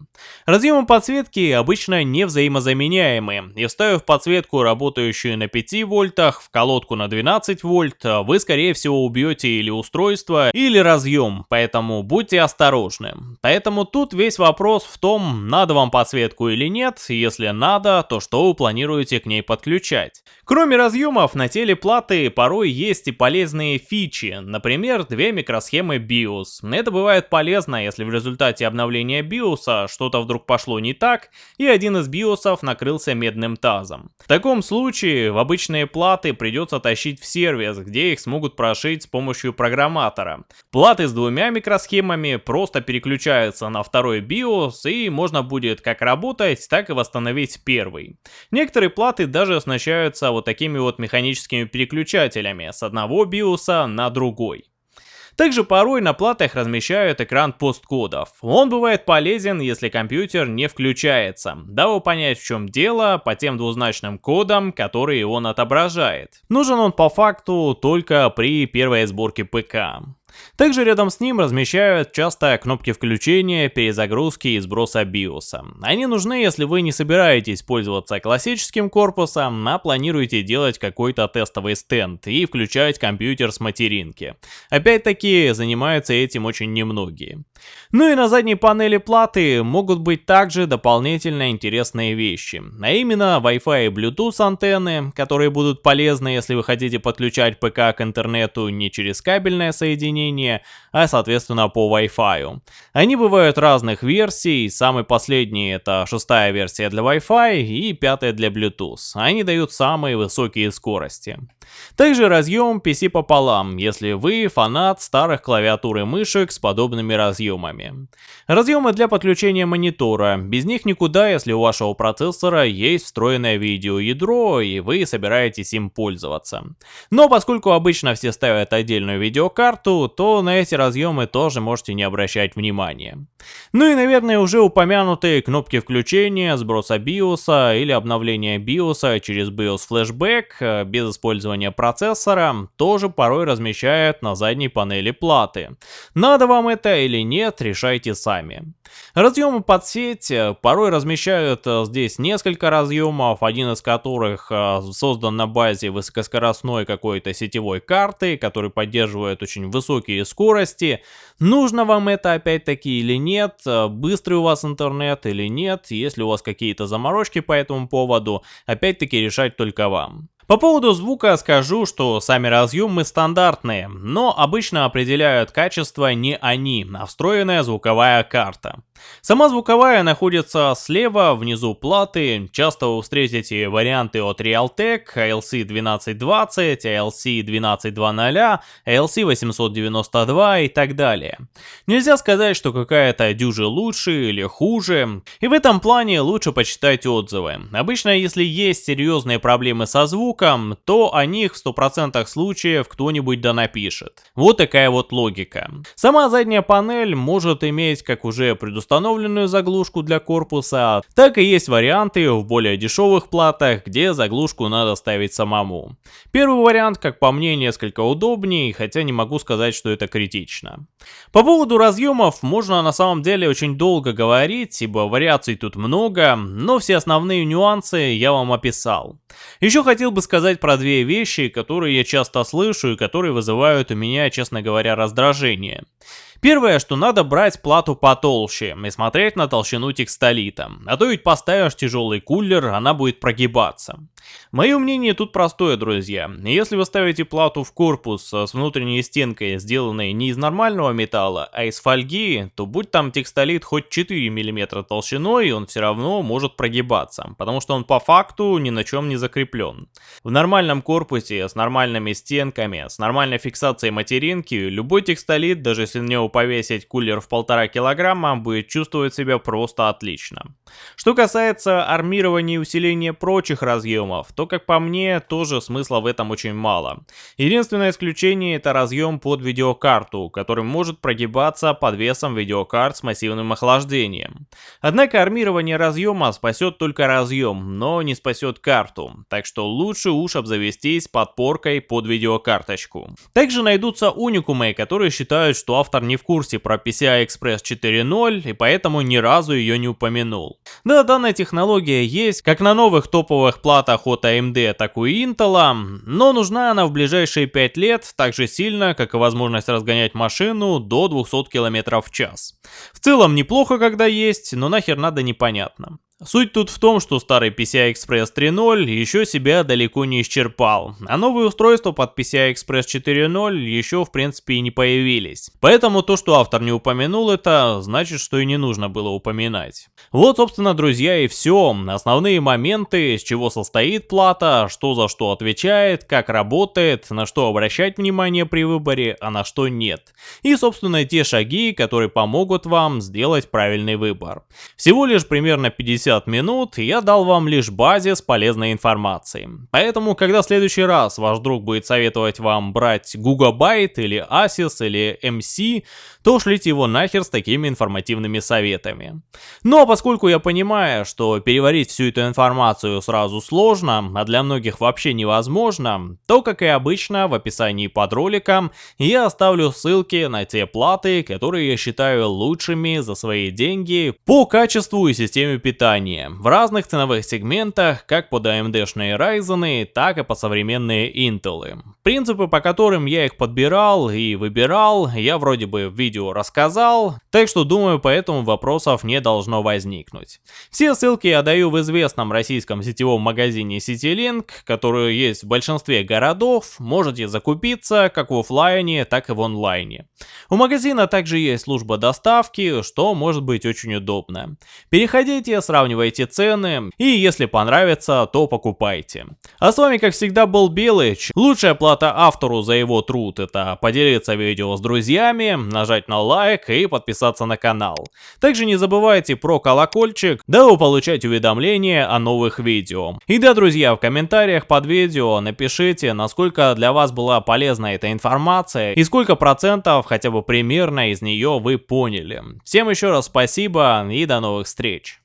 Разъемы подсветки обычно не взаимозаменяемы, и вставив подсветку, работающую на 5 вольтах, в колодку на 12 вольт, вы скорее всего убьете или устройство, или разъем, поэтому будьте осторожны. Поэтому тут весь вопрос в том, надо вам подсветку или нет, если надо, то что вы планируете к ней подключать. Кроме разъемов, на теле платы порой есть и полезные фичи, например, две микросхемы BIOS. Это бывает полезно, если в результате обновления BIOS что-то вдруг пошло не так, и один из BIOS накрылся медным тазом. В таком случае в обычные платы придется тащить в сервис, где их смогут прошить с помощью программатора. Платы с двумя микросхемами просто переключаются на второй BIOS, и можно будет как работать, так и восстановить первый. Некоторые платы даже оснащаются вот такими вот механическими переключателями с одного биоса на другой. Также порой на платах размещают экран посткодов. Он бывает полезен, если компьютер не включается, дабы понять в чем дело по тем двузначным кодам, которые он отображает. Нужен он по факту только при первой сборке ПК. Также рядом с ним размещают часто кнопки включения, перезагрузки и сброса биоса. Они нужны, если вы не собираетесь пользоваться классическим корпусом, а планируете делать какой-то тестовый стенд и включать компьютер с материнки. Опять-таки, занимаются этим очень немногие. Ну и на задней панели платы могут быть также дополнительно интересные вещи, а именно Wi-Fi и Bluetooth антенны, которые будут полезны, если вы хотите подключать ПК к интернету не через кабельное соединение, а соответственно по Wi-Fi. Они бывают разных версий, самый последний это шестая версия для Wi-Fi и пятая для Bluetooth. Они дают самые высокие скорости. Также разъем PC пополам, если вы фанат старых клавиатур и мышек с подобными разъемами. Разъемы для подключения монитора. Без них никуда, если у вашего процессора есть встроенное видеоядро и вы собираетесь им пользоваться. Но поскольку обычно все ставят отдельную видеокарту, то на эти разъемы тоже можете не обращать внимания. Ну и наверное уже упомянутые кнопки включения, сброса BIOS или обновления BIOS через BIOS Flashback э, без использования процессора тоже порой размещают на задней панели платы. Надо вам это или нет, решайте сами. Разъемы под сеть э, порой размещают э, здесь несколько разъемов, один из которых э, создан на базе высокоскоростной какой-то сетевой карты, который поддерживает очень высокие скорости. Нужно вам это опять-таки или нет, быстрый у вас интернет или нет, если у вас какие-то заморочки по этому поводу, опять-таки решать только вам. По поводу звука скажу, что сами разъемы стандартные, но обычно определяют качество не они, а встроенная звуковая карта. Сама звуковая находится слева, внизу платы. Часто вы встретите варианты от Realtek, ALC1220, ALC1220, ALC892 и так далее. Нельзя сказать, что какая-то дюжи лучше или хуже, и в этом плане лучше почитать отзывы. Обычно, если есть серьезные проблемы со звуком, то о них в 100% случаев кто-нибудь да напишет. Вот такая вот логика. Сама задняя панель может иметь, как уже предусмотрено, установленную заглушку для корпуса, так и есть варианты в более дешевых платах, где заглушку надо ставить самому. Первый вариант, как по мне, несколько удобнее, хотя не могу сказать, что это критично. По поводу разъемов можно на самом деле очень долго говорить, ибо вариаций тут много, но все основные нюансы я вам описал. Еще хотел бы сказать про две вещи, которые я часто слышу и которые вызывают у меня, честно говоря, раздражение. Первое, что надо брать плату потолще и смотреть на толщину текстолита, а то ведь поставишь тяжелый кулер, она будет прогибаться. Мое мнение тут простое, друзья. Если вы ставите плату в корпус с внутренней стенкой, сделанной не из нормального металла, а из фольги, то будь там текстолит хоть 4 мм толщиной, он все равно может прогибаться, потому что он по факту ни на чем не закреплен. В нормальном корпусе, с нормальными стенками, с нормальной фиксацией материнки, любой текстолит, даже если на него повесить кулер в полтора килограмма, будет чувствовать себя просто отлично. Что касается армирования и усиления прочих разъемов, то, как по мне, тоже смысла в этом очень мало. Единственное исключение это разъем под видеокарту, который может прогибаться под весом видеокарт с массивным охлаждением. Однако армирование разъема спасет только разъем, но не спасет карту, так что лучше уж обзавестись подпоркой под видеокарточку. Также найдутся уникумы, которые считают, что автор не в курсе про PCI Express 4.0 и поэтому ни разу ее не упомянул. Да, данная технология есть как на новых топовых платах от AMD, так и у Intel, но нужна она в ближайшие 5 лет так же сильно, как и возможность разгонять машину до 200 км в час. В целом неплохо, когда есть, но нахер надо непонятно. Суть тут в том, что старый PCI Express 3.0 еще себя далеко не исчерпал, а новые устройства под PCI Express 4.0 еще в принципе и не появились. Поэтому то, что автор не упомянул это, значит, что и не нужно было упоминать. Вот, собственно, друзья, и все. Основные моменты, с чего состоит плата, что за что отвечает, как работает, на что обращать внимание при выборе, а на что нет. И, собственно, те шаги, которые помогут вам сделать правильный выбор. Всего лишь примерно 50 50 минут я дал вам лишь базис полезной информации. Поэтому, когда в следующий раз ваш друг будет советовать вам брать Gigabyte или Asus или MC, то шлите его нахер с такими информативными советами. Но поскольку я понимаю, что переварить всю эту информацию сразу сложно, а для многих вообще невозможно, то, как и обычно, в описании под роликом я оставлю ссылки на те платы, которые я считаю лучшими за свои деньги по качеству и системе питания в разных ценовых сегментах, как под AMD-шные Ryzen, так и под современные Intel. Принципы, по которым я их подбирал и выбирал, я вроде бы в видео рассказал, так что думаю, поэтому вопросов не должно возникнуть. Все ссылки я даю в известном российском сетевом магазине CityLink, который есть в большинстве городов, можете закупиться как в офлайне, так и в онлайне. У магазина также есть служба доставки, что может быть очень удобно. Переходите, сравнивайте цены и если понравится, то покупайте. А с вами как всегда был Белыч. Лучшая плата автору за его труд это поделиться видео с друзьями, нажать на лайк и подписаться на канал. Также не забывайте про колокольчик, дабы получать уведомления о новых видео. И да, друзья, в комментариях под видео напишите, насколько для вас была полезна эта информация и сколько процентов хотя бы примерно из нее вы поняли. Всем еще раз спасибо и до новых встреч.